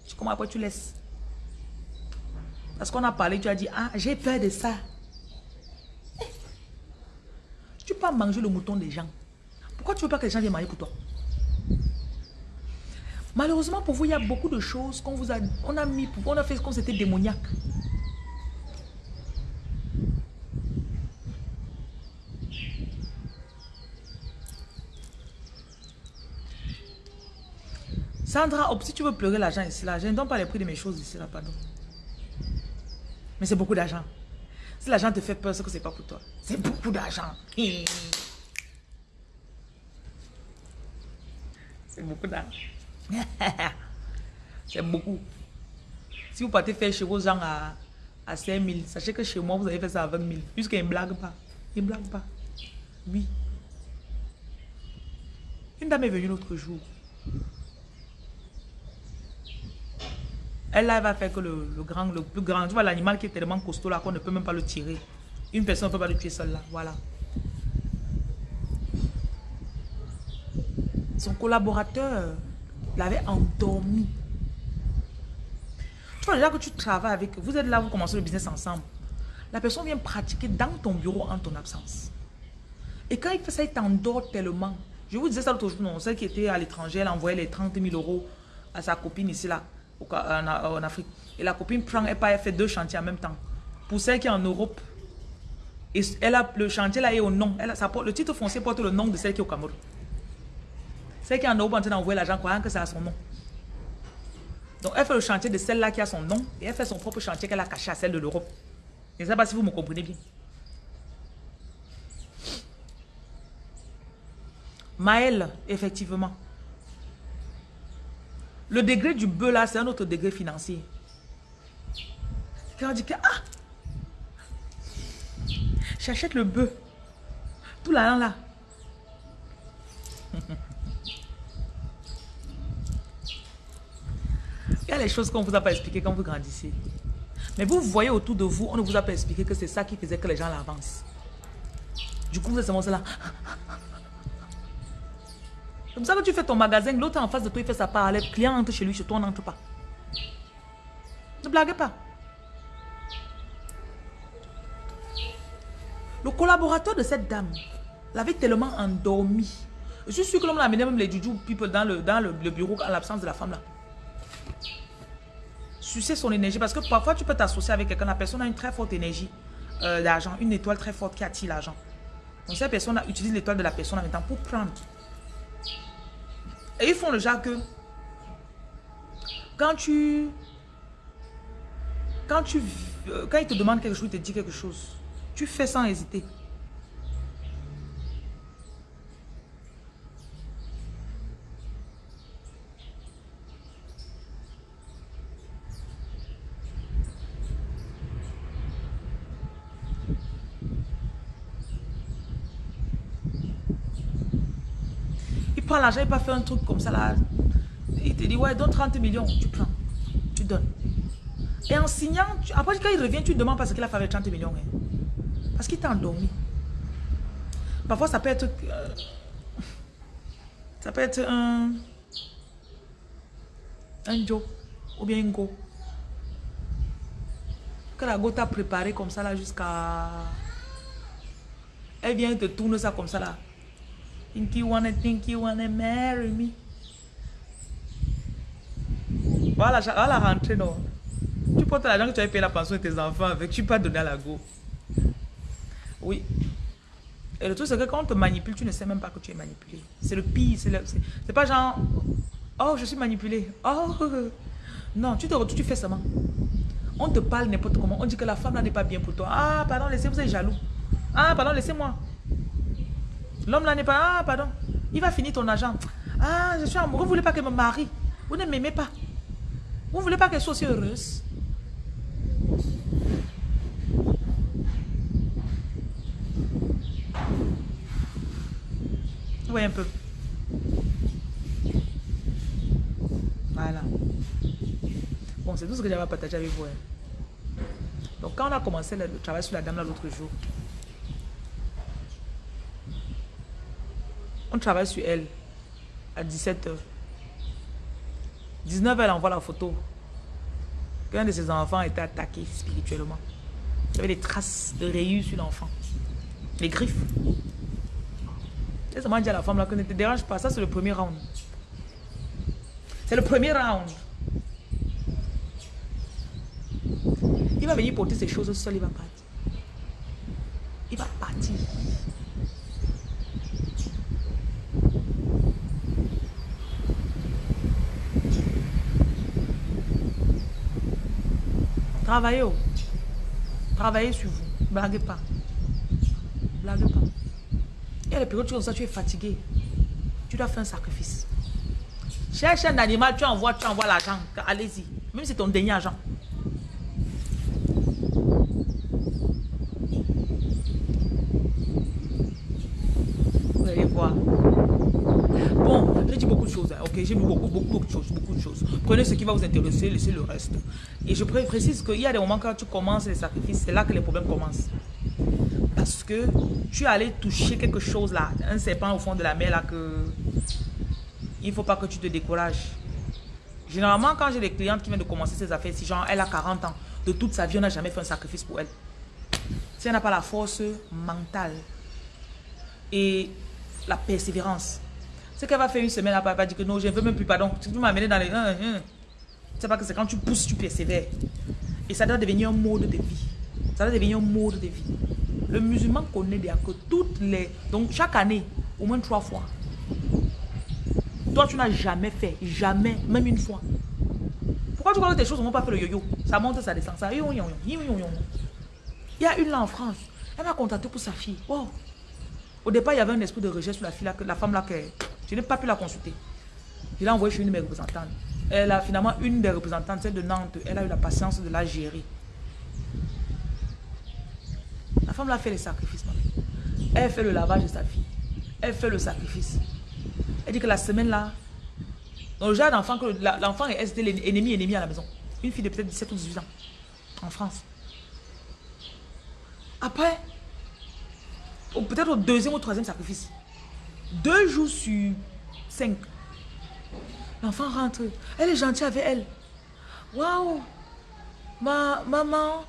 Tu commences, après tu laisses. Parce qu'on a parlé, tu as dit, ah, j'ai peur de ça. Tu peux manger le mouton des gens. Pourquoi tu ne veux pas que les gens viennent manger pour toi? Malheureusement pour vous, il y a beaucoup de choses qu'on vous a, on a mis, on a fait comme c'était démoniaque. Sandra, si tu veux pleurer l'argent ici, là, je ne donne pas les prix de mes choses ici, là, pardon. Mais c'est beaucoup d'argent. Si l'argent te fait peur, c'est que c'est pas pour toi. C'est beaucoup d'argent. C'est beaucoup d'argent. c'est beaucoup. Si vous partez faire chez vos gens à, à 5 000, sachez que chez moi, vous avez fait ça à 20 000. Puisqu'il ne blague pas. Il ne blague pas. Oui. Une dame est venue l'autre jour. Elle là, va faire que le, grand, le plus grand, tu vois l'animal qui est tellement costaud là qu'on ne peut même pas le tirer. Une personne ne peut pas le tuer seule là, voilà. Son collaborateur l'avait endormi. Tu vois déjà que tu travailles avec, vous êtes là, vous commencez le business ensemble. La personne vient pratiquer dans ton bureau en ton absence. Et quand il fait ça, il t'endort tellement. Je vous disais ça l'autre jour, non, celle qui était à l'étranger, elle envoyait les 30 000 euros à sa copine ici là en, Afrique. Et la copine prend, elle, fait deux chantiers en même temps. Pour celle qui est en Europe, elle a, le chantier là est au nom. Le titre foncier porte le nom de celle qui est au Cameroun. Celle qui est en Europe en train d'envoyer l'argent croyant que c'est à son nom. Donc elle fait le chantier de celle-là qui a son nom et elle fait son propre chantier qu'elle a caché à celle de l'Europe. Je ne sais pas si vous me comprenez bien. Maëlle, effectivement. Le degré du bœuf là, c'est un autre degré financier. Quand on dit que, ah, j'achète le bœuf. Tout l'argent là. Il y a les choses qu'on ne vous a pas expliquées quand vous grandissez. Mais vous voyez autour de vous, on ne vous a pas expliqué que c'est ça qui faisait que les gens l'avancent. Du coup, vous êtes seulement là comme ça que tu fais ton magasin, l'autre en face de toi, il fait sa part. Les clients entrent chez lui, chez toi, on n'entre pas. Ne blaguez pas. Le collaborateur de cette dame l'avait tellement endormi. Je suis sûr que l'homme l'a amené même les juju people dans le, dans le, bureau en l'absence de la femme là. Sucer son énergie parce que parfois tu peux t'associer avec quelqu'un, la personne a une très forte énergie euh, d'argent, une étoile très forte qui attire l'argent. Donc cette personne utilise l'étoile de la personne en même temps pour prendre. Et ils font le genre que quand tu quand tu euh, quand ils te demandent quelque chose, ils te disent quelque chose, tu fais sans hésiter. Prends l'argent, il pas fait un truc comme ça là. Il te dit, ouais, donne 30 millions, tu prends, tu donnes. Et en signant, après quand il revient, tu demandes parce qu'il a fait avec 30 millions. Hein. Parce qu'il t'a endormi. Parfois, ça peut être... Euh, ça peut être un... Un Joe ou bien un Go. Que la Go t'a préparé comme ça là jusqu'à... Elle vient te tourner ça comme ça là. Think you wanna think you wanna marry me. Voilà, la rentrée, non. Tu portes l'argent que tu avais payé la pension de tes enfants avec, tu peux pas donner à la go. Oui. Et le truc, c'est que quand on te manipule, tu ne sais même pas que tu es manipulé. C'est le pire. C'est pas genre, oh, je suis manipulé. Oh, non, tu te retrouves, tu fais seulement. On te parle n'importe comment. On dit que la femme n'est pas bien pour toi. Ah, pardon, laissez, vous êtes jaloux. Ah, pardon, laissez-moi. L'homme là n'est pas, ah, pardon. Il va finir ton argent. Ah, je suis amoureux. Vous ne voulez pas qu'elle me marie. Vous ne m'aimez pas. Vous ne voulez pas qu'elle soit aussi heureuse. Oui, un peu. Voilà. Bon, c'est tout ce que j'avais à partager avec vous. Hein. Donc, quand on a commencé le travail sur la dame l'autre jour, on travaille sur elle à 17h. 19h, elle envoie la photo qu'un de ses enfants était attaqué spirituellement. Il y avait des traces de rayures sur l'enfant. Les griffes. Seulement dit à la femme là que ne te dérange pas. Ça, c'est le premier round. C'est le premier round. Il va venir porter ces choses seul, il va partir. Il va partir. Travaillez. Oh. Travaillez sur vous. Blaguez pas. Blaguez pas. Il y a des périodes où tu es fatigué. Tu dois faire un sacrifice. Cherche un animal, tu envoies, tu envoies l'argent. Allez-y. Même si c'est ton dernier argent. Vous allez voir. J'ai dit beaucoup de choses. Hein. Ok, j'ai beaucoup, beaucoup, beaucoup de choses. Beaucoup de choses. Prenez ce qui va vous intéresser, laissez le reste. Et je précise qu'il y a des moments quand tu commences les sacrifices, c'est là que les problèmes commencent. Parce que tu es allé toucher quelque chose là, un serpent au fond de la mer là que il ne faut pas que tu te décourages. Généralement, quand j'ai des clientes qui viennent de commencer ces affaires, si genre elle a 40 ans, de toute sa vie, on n'a jamais fait un sacrifice pour elle. Si elle n'a pas la force mentale et la persévérance, ce qu'elle va faire une semaine elle va dire que non, je ne veux même plus, pardon. Tu peux m'amener dans les... C'est pas que c'est quand tu pousses, tu persévères. Et ça doit devenir un mode de vie. Ça doit devenir un mode de vie. Le musulman connaît déjà que toutes les... Donc chaque année, au moins trois fois. Toi, tu n'as jamais fait. Jamais. Même une fois. Pourquoi tu crois que tes choses ne vont pas faire le yo-yo? Ça monte, ça descend. Ça... Il y a une là en France. Elle m'a contacté pour sa fille. Au départ, il y avait un esprit de rejet sur la fille, là, la femme là. Que je n'ai pas pu la consulter. Je l'ai envoyée chez une de mes représentantes. Elle a finalement une des représentantes, celle de Nantes, elle a eu la patience de la gérer. La femme l'a fait les sacrifices. Elle fait le lavage de sa fille. Elle fait le sacrifice. Elle dit que la semaine là, dans le l'enfant est l'ennemi ennemi à la maison. Une fille de peut-être 17 ou 18 ans. En France. Après, peut-être au deuxième ou troisième sacrifice. Deux jours sur cinq. L'enfant rentre. Elle est gentille avec elle. Waouh! Ma maman.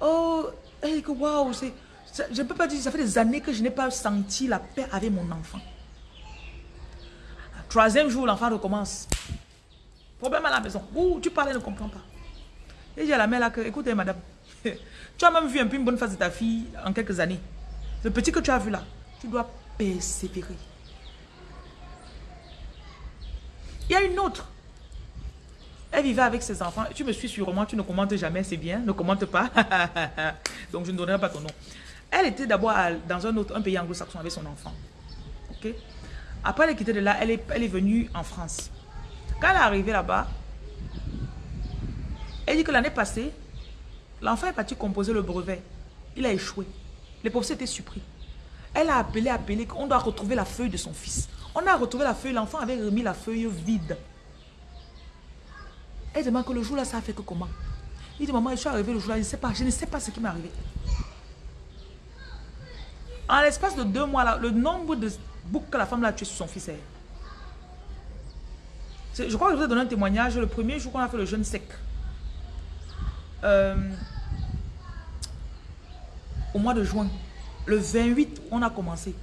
Oh, hey, waouh! Je ne peux pas dire, ça fait des années que je n'ai pas senti la paix avec mon enfant. Troisième jour, l'enfant recommence. Problème à la maison. Ouh, tu parles, elle ne comprend pas. Et j'ai la mère là que, écoutez madame, tu as même vu un peu une bonne face de ta fille en quelques années. Le petit que tu as vu là, tu dois persévérer. Il y a une autre. Elle vivait avec ses enfants. Tu me suis sûrement, tu ne commentes jamais, c'est bien. Ne commente pas. Donc, je ne donnerai pas ton nom. Elle était d'abord dans un autre un pays anglo-saxon avec son enfant. Ok? Après, elle est quittée de là. Elle est, elle est venue en France. Quand elle est arrivée là-bas, elle dit que l'année passée, l'enfant est parti composer le brevet. Il a échoué. Les professeurs étaient surpris. Elle a appelé, appelé, qu'on doit retrouver la feuille de son fils. On a retrouvé la feuille, l'enfant avait remis la feuille vide. Elle demande que le jour là, ça a fait que comment? Il dit, maman, je suis arrivé le jour là, je ne sais pas, je ne sais pas ce qui m'est arrivé. En l'espace de deux mois là, le nombre de boucles que la femme l'a tué sur son fils est... Je crois que je vous ai donné un témoignage le premier jour qu'on a fait le jeûne sec. Euh, au mois de juin. Le 28, on a commencé.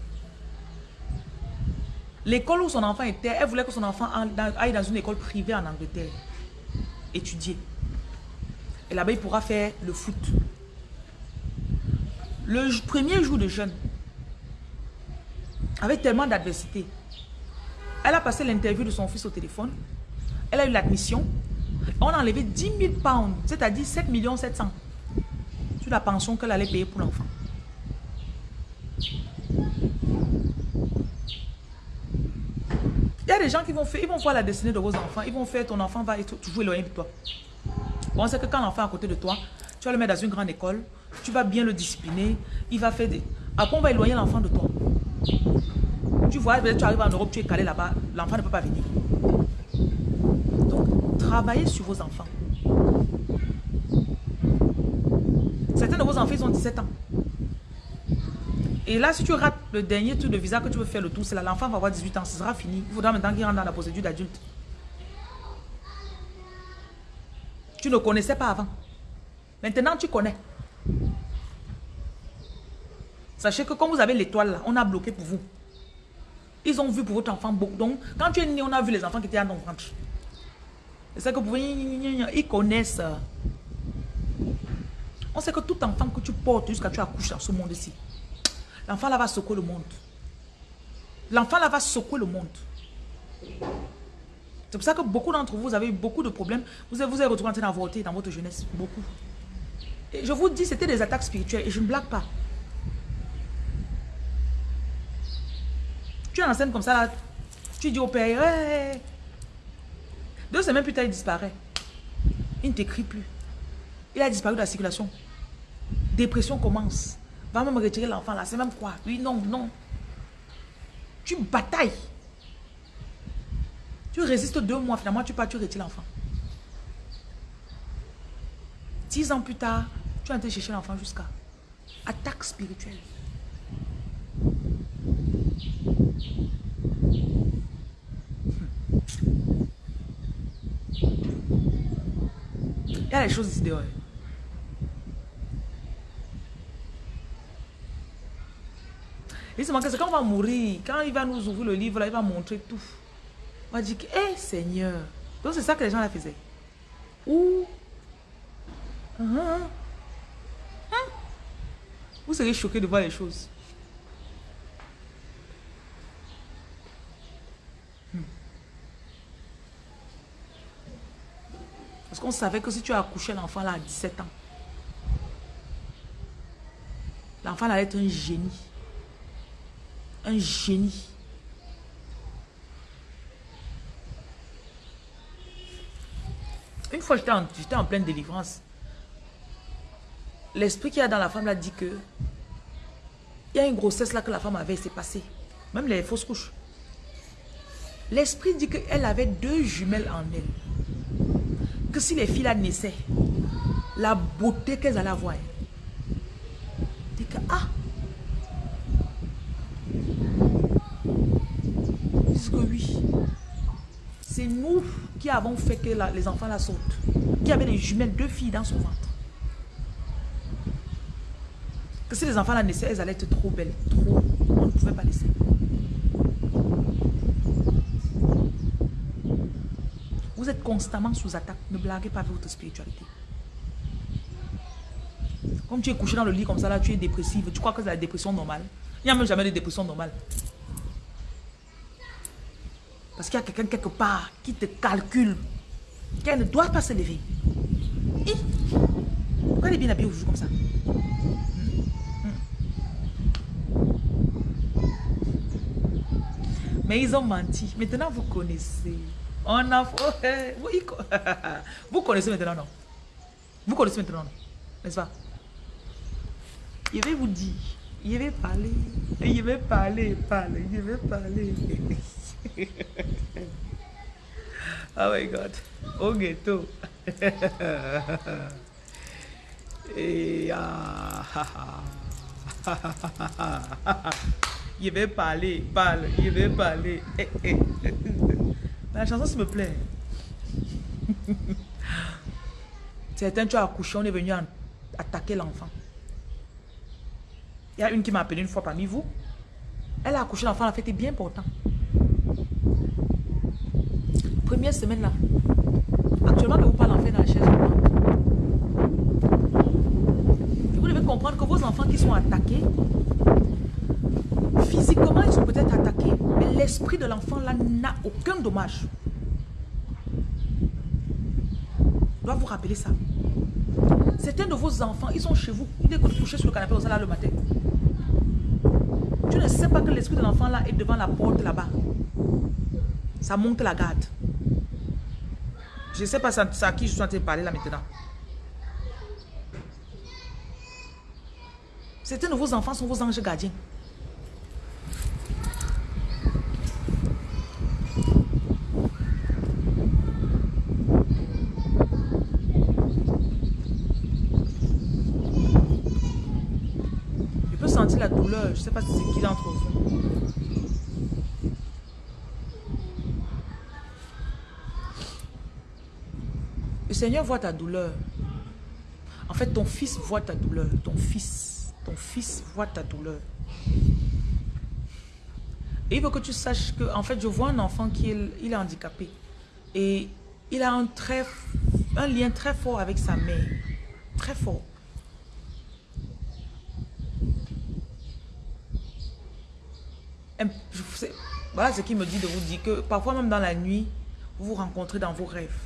L'école où son enfant était, elle voulait que son enfant aille dans une école privée en Angleterre. étudier. Et là-bas, il pourra faire le foot. Le premier jour de jeûne, avec tellement d'adversité, elle a passé l'interview de son fils au téléphone. Elle a eu l'admission. On a enlevé 10 000 pounds, c'est-à-dire 7 700 sur la pension qu'elle allait payer pour l'enfant. Il y a des gens qui vont faire, ils vont voir la destinée de vos enfants. Ils vont faire, ton enfant va être toujours éloigné de toi. Bon, c'est que quand l'enfant est à côté de toi, tu vas le mettre dans une grande école, tu vas bien le discipliner, il va faire des... Après, on va éloigner l'enfant de toi. Tu vois, tu arrives en Europe, tu es calé là-bas, l'enfant ne peut pas venir. Donc, travaillez sur vos enfants. Certains de vos enfants, ils ont 17 ans. Et là, si tu rates le dernier tour de visa que tu veux faire le tour, c'est là, l'enfant va avoir 18 ans, ce sera fini. Il faudra maintenant qu'il rentre dans la procédure d'adulte. Tu ne connaissais pas avant. Maintenant, tu connais. Sachez que quand vous avez l'étoile là, on a bloqué pour vous. Ils ont vu pour votre enfant beaucoup. Donc, quand tu es né, on a vu les enfants qui étaient dans ton ventre. C'est que vous ils connaissent. On sait que tout enfant que tu portes jusqu'à tu accouches dans ce monde-ci, l'enfant là va secouer le monde. L'enfant là va secouer le monde. C'est pour ça que beaucoup d'entre vous, avez eu beaucoup de problèmes. Vous vous avez retrouvé en train d'avorter dans votre jeunesse. Beaucoup. Et je vous dis, c'était des attaques spirituelles. Et je ne blague pas. Tu es en scène comme ça, là, tu dis au père, deux semaines plus tard, il disparaît. Il ne t'écrit plus. Il a disparu de la circulation. Dépression commence. Va même retirer l'enfant là. C'est même quoi? Oui, non, non. Tu batailles. Tu résistes deux mois, finalement, tu pars, tu retires l'enfant. Dix ans plus tard, tu es en chercher l'enfant jusqu'à attaque spirituelle. Il y a les choses ici dehors. Manque, c'est quand on va mourir, quand il va nous ouvrir le livre, là, il va montrer tout. On va dire hé Seigneur. Donc c'est ça que les gens la faisaient. Ou, uh vous serez choqués de voir les choses. Parce qu'on savait que si tu as accouché l'enfant là à 17 ans, l'enfant allait être un génie. Un génie. Une fois, j'étais en, en, pleine délivrance. L'esprit qui a dans la femme l'a dit que il y a une grossesse là que la femme avait, s'est passé. Même les fausses couches. L'esprit dit qu'elle avait deux jumelles en elle que si les filles là naissaient, la beauté qu'elles allaient avoir, dit que, ah, disent que oui, c'est nous qui avons fait que les enfants la sautent, qui avaient des jumelles, deux filles dans son ventre. Que si les enfants la naissaient, elles allaient être trop belles, trop, on ne pouvait pas laisser. Vous êtes constamment sous attaque. Ne blaguez pas votre spiritualité. Comme tu es couché dans le lit comme ça, là, tu es dépressive. Tu crois que c'est la dépression normale. Il n'y a même jamais de dépression normale. Parce qu'il y a quelqu'un quelque part qui te calcule. Qu'elle ne doit pas se lever. pourquoi elle est bien habillée comme ça? Mais ils ont menti. Maintenant, vous connaissez. On a... Vous connaissez maintenant, non? Vous connaissez maintenant, non? N'est-ce pas? Je vais vous dire, je vais parler, je vais parler, parler, je vais parler. oh my God. Au ghetto. Et ah, je vais parler, parle, je vais parler. La chanson, s'il me plaît. Certains, tu as accouché, on est venu attaquer l'enfant. Il y a une qui m'a appelé une fois parmi vous. Elle a accouché l'enfant, elle a fait bien pourtant. Première semaine là. Actuellement, je vous parlez en fait dans la chaise Vous devez comprendre que vos enfants qui sont attaqués, physiquement, ils sont peut-être attaqués, mais l'esprit de l'enfant là n'a aucun dommage. Je dois vous rappeler ça. Certains de vos enfants, ils sont chez vous. Ils écoutent coucher sur le canapé, on là le matin. Tu ne sais pas que l'esprit de l'enfant là est devant la porte là-bas. Ça monte la garde. Je ne sais pas à qui je suis en train de parler là maintenant. Certains de vos enfants sont vos anges gardiens. La douleur. Je ne sais pas si c'est qui d'entre vous. Le Seigneur voit ta douleur. En fait, ton fils voit ta douleur. Ton fils. Ton fils voit ta douleur. Et il veut que tu saches que, en fait, je vois un enfant qui est, il est handicapé. Et il a un, très, un lien très fort avec sa mère. Très fort. Voilà ce qu'il me dit de vous dire que parfois même dans la nuit, vous vous rencontrez dans vos rêves.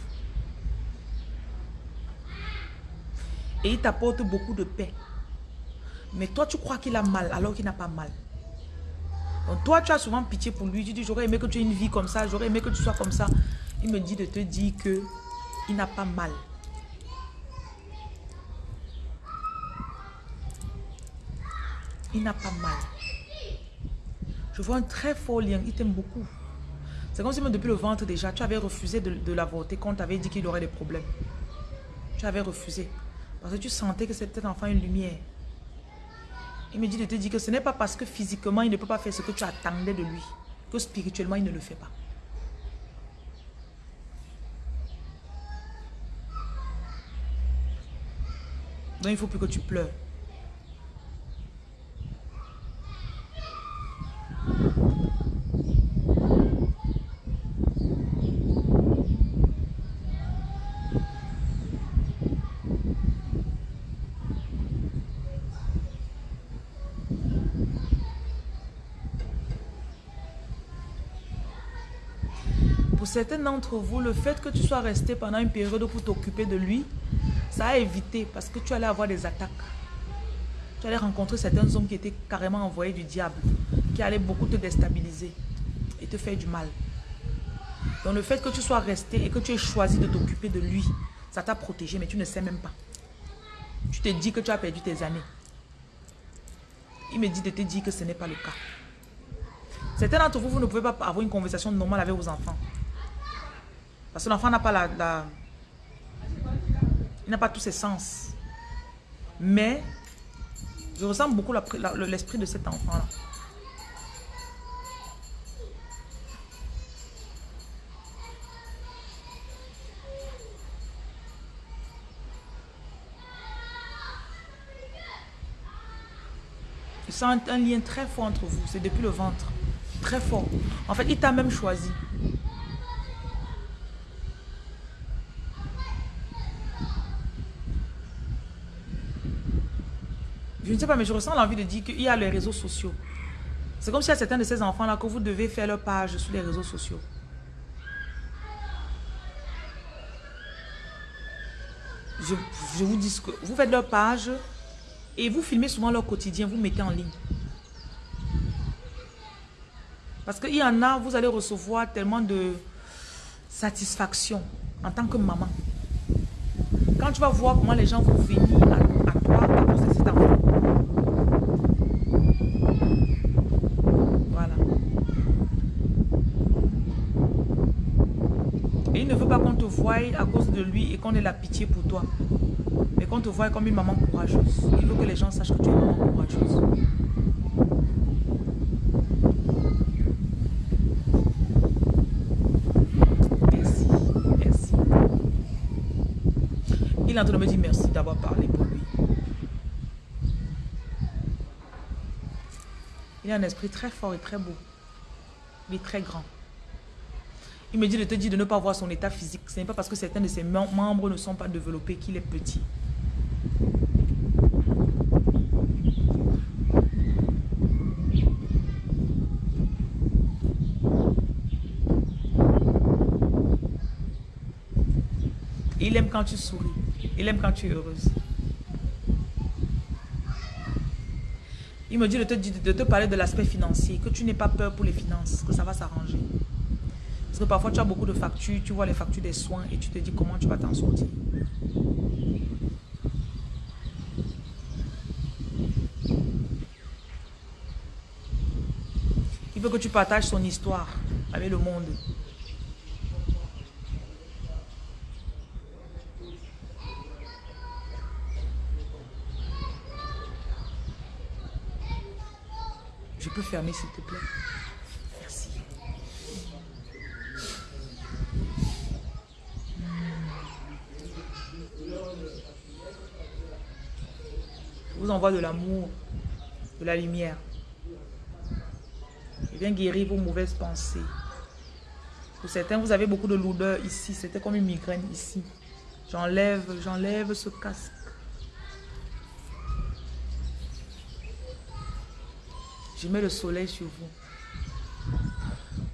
Et il t'apporte beaucoup de paix. Mais toi, tu crois qu'il a mal alors qu'il n'a pas mal. Donc toi, tu as souvent pitié pour lui. Tu dis, j'aurais aimé que tu aies une vie comme ça. J'aurais aimé que tu sois comme ça. Il me dit de te dire que il n'a pas mal. Il n'a pas mal. Je vois un très fort lien. Il t'aime beaucoup. C'est comme si depuis le ventre déjà, tu avais refusé de, de l'avorter quand tu avais dit qu'il aurait des problèmes. Tu avais refusé. Parce que tu sentais que c'était enfant une lumière. Il me dit de te dire que ce n'est pas parce que physiquement, il ne peut pas faire ce que tu attendais de lui, que spirituellement, il ne le fait pas. Donc, il ne faut plus que tu pleures. Certains d'entre vous, le fait que tu sois resté pendant une période pour t'occuper de lui, ça a évité parce que tu allais avoir des attaques. Tu allais rencontrer certains hommes qui étaient carrément envoyés du diable, qui allaient beaucoup te déstabiliser et te faire du mal. Donc le fait que tu sois resté et que tu aies choisi de t'occuper de lui, ça t'a protégé, mais tu ne sais même pas. Tu te dis que tu as perdu tes années. Il me dit de te dire que ce n'est pas le cas. Certains d'entre vous, vous ne pouvez pas avoir une conversation normale avec vos enfants. Parce que l'enfant n'a pas la, Il n'a pas tous ses sens. Mais, je ressens beaucoup l'esprit de cet enfant-là. Je sens un lien très fort entre vous. C'est depuis le ventre. Très fort. En fait, il t'a même choisi. Je ne sais pas, mais je ressens l'envie de dire qu'il y a les réseaux sociaux. C'est comme s'il y a certains de ces enfants-là que vous devez faire leur page sur les réseaux sociaux. Je, vous dis que vous faites leur page et vous filmez souvent leur quotidien, vous mettez en ligne. Parce qu'il y en a, vous allez recevoir tellement de satisfaction en tant que maman. Quand tu vas voir comment les gens vont venir à, toi à cause de cet enfant. Voilà. Et il ne veut pas qu'on te à cause de lui et qu'on ait la pitié pour toi. Mais qu'on te voie comme une maman courageuse. Il veut que les gens sachent que tu es une maman courageuse. Il est en train de me dire merci d'avoir parlé pour lui. Il a un esprit très fort et très beau. Il est très grand. Il me dit de te dire de ne pas voir son état physique. Ce n'est pas parce que certains de ses membres ne sont pas développés qu'il est petit. Il aime quand tu souris. Il aime quand tu es heureuse. Il me dit de te, de te parler de l'aspect financier, que tu n'aies pas peur pour les finances, que ça va s'arranger. Parfois tu as beaucoup de factures, tu vois les factures des soins et tu te dis comment tu vas t'en sortir. Il veut que tu partages son histoire avec le monde. Je peux fermer s'il te plaît? Merci. Je envoie de l'amour, de la lumière. Je viens guérir vos mauvaises pensées. Pour certains, vous avez beaucoup de lourdeur ici. C'était comme une migraine ici. J'enlève, j'enlève ce casque. Je mets le soleil sur vous.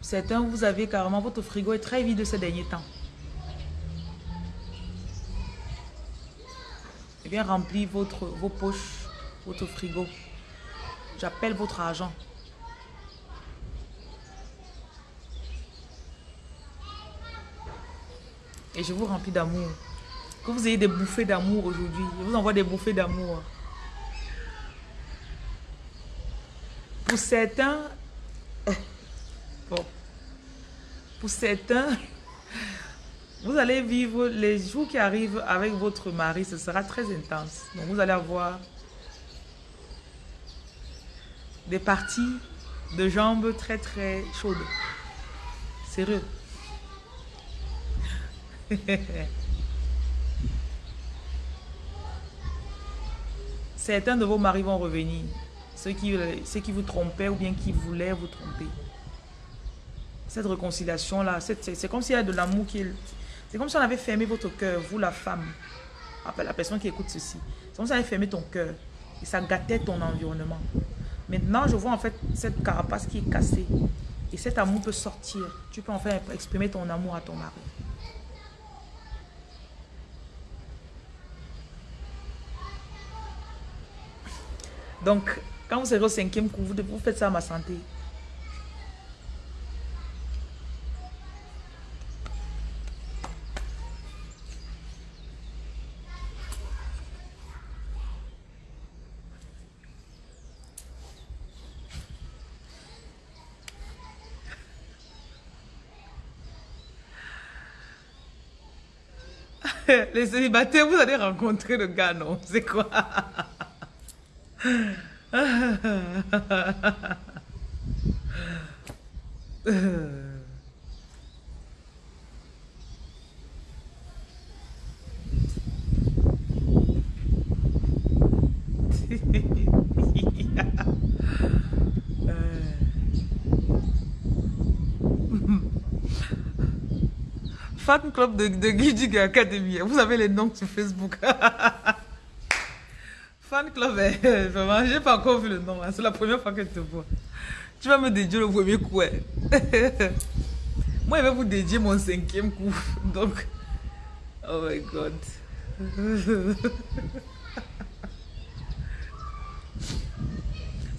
Certains, vous avez carrément, votre frigo est très vide ces derniers temps. Et bien remplir votre, vos poches, votre frigo. J'appelle votre argent. Et je vous remplis d'amour. Que vous ayez des bouffées d'amour aujourd'hui. Je vous envoie des bouffées d'amour. Pour certains, bon, pour certains, vous allez vivre les jours qui arrivent avec votre mari, ce sera très intense. Donc vous allez avoir des parties de jambes très très chaudes. Sérieux. Certains de vos maris vont revenir. Ceux qui, ceux qui vous trompaient ou bien qui voulaient vous tromper. Cette réconciliation-là, c'est comme s'il y a de l'amour qui C'est comme si on avait fermé votre cœur, vous la femme. La personne qui écoute ceci. C'est comme si on avait fermé ton cœur. Et ça gâtait ton environnement. Maintenant, je vois en fait cette carapace qui est cassée. Et cet amour peut sortir. Tu peux enfin exprimer ton amour à ton mari. Donc, quand vous serez au cinquième coup, vous, faites ça à ma santé. Les célibataires, vous allez rencontrer le gars, non? C'est quoi? Fan club de, de Guidi Academy. Vous avez les noms sur Facebook. Fan club, eh, vraiment, j'ai pas encore vu le nom. Hein. C'est la première fois que je te vois. Tu vas me dédier le premier coup. Eh. Moi, je vais vous dédier mon cinquième coup. Donc, oh my god.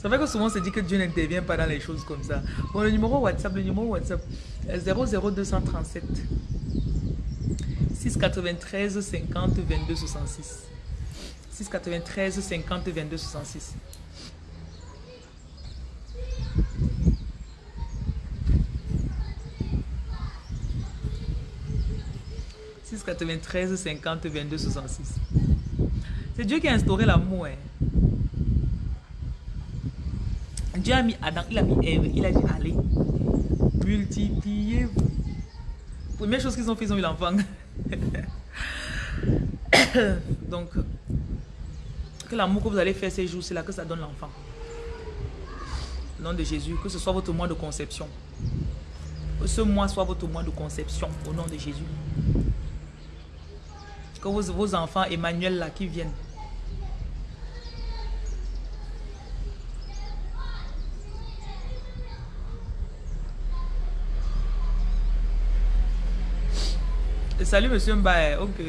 Ça fait que souvent on se dit que Dieu n'intervient pas dans les choses comme ça. Bon, le numéro WhatsApp, le numéro WhatsApp, 00237 693 50 22 66. 693 50 22 66. « 693 50 22 66. C'est Dieu qui a instauré l'amour. Hein. Dieu a mis Adam, il a mis Ève, il a dit allez, multipliez-vous. Première chose qu'ils ont fait, ils ont eu l'enfant. Donc, que l'amour que vous allez faire ces jours, c'est là que ça donne l'enfant. Au nom de Jésus, que ce soit votre mois de conception. Que ce mois soit votre mois de conception, au nom de Jésus. Que vos, vos enfants, Emmanuel, là, qui viennent, Salut, monsieur Mbaye. Ok.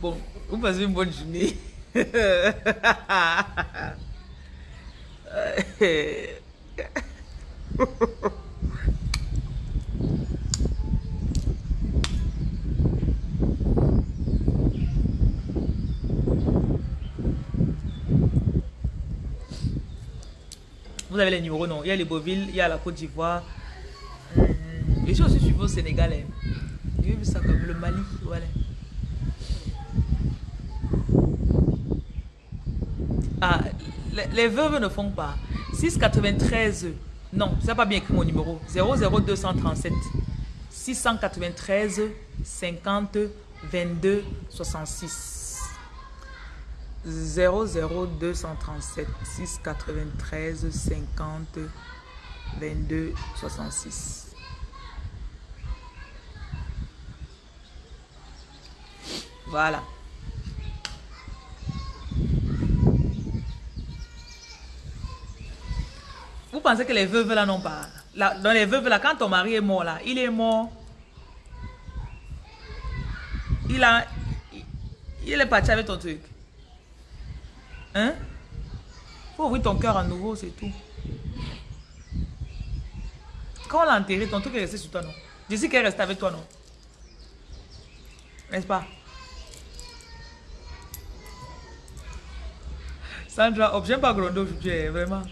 Bon, vous passez une bonne journée. Vous avez les numéros, non? Il y a les Beauville, il y a la Côte d'Ivoire. Hmm. Je suis aussi suivi au Sénégal. Hein. J'ai vu ça comme le Mali. Ah, les, veuves ne font pas. 693. Non, ça pas bien écrit mon numéro. 00237 693 50 22 66. 00237 693 50 22 66. Voilà. Vous pensez que les veuves là n'ont pas Dans les veuves là, quand ton mari est mort là, il est mort. Il a... Il est parti avec ton truc. Hein? Faut ouvrir ton cœur à nouveau, c'est tout. Quand on l'a enterré, ton truc est resté sur toi, non? Je sais qu'elle est restée avec toi, non? N'est-ce pas? Sandra, j'aime pas gronder aujourd'hui, vraiment.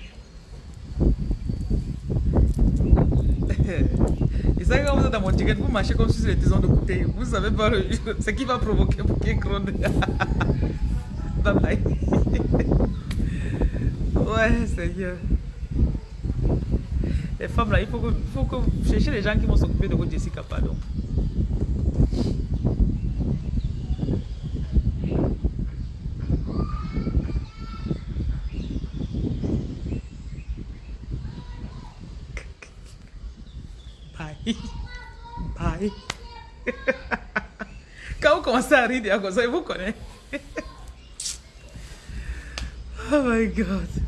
Et ça, quand vous êtes dans mon ticket, vous marchez comme si c'était des de bouteille. Vous savez pas ce qui va provoquer pour qu'il gronde. bye bye. ouais, Seigneur. Les femmes là, il faut que, faut que vous cherchiez les gens qui vont s'occuper de votre Jessica, pardon. Bye. Quand vous commencez à rire, comme vous connaissez. oh my God.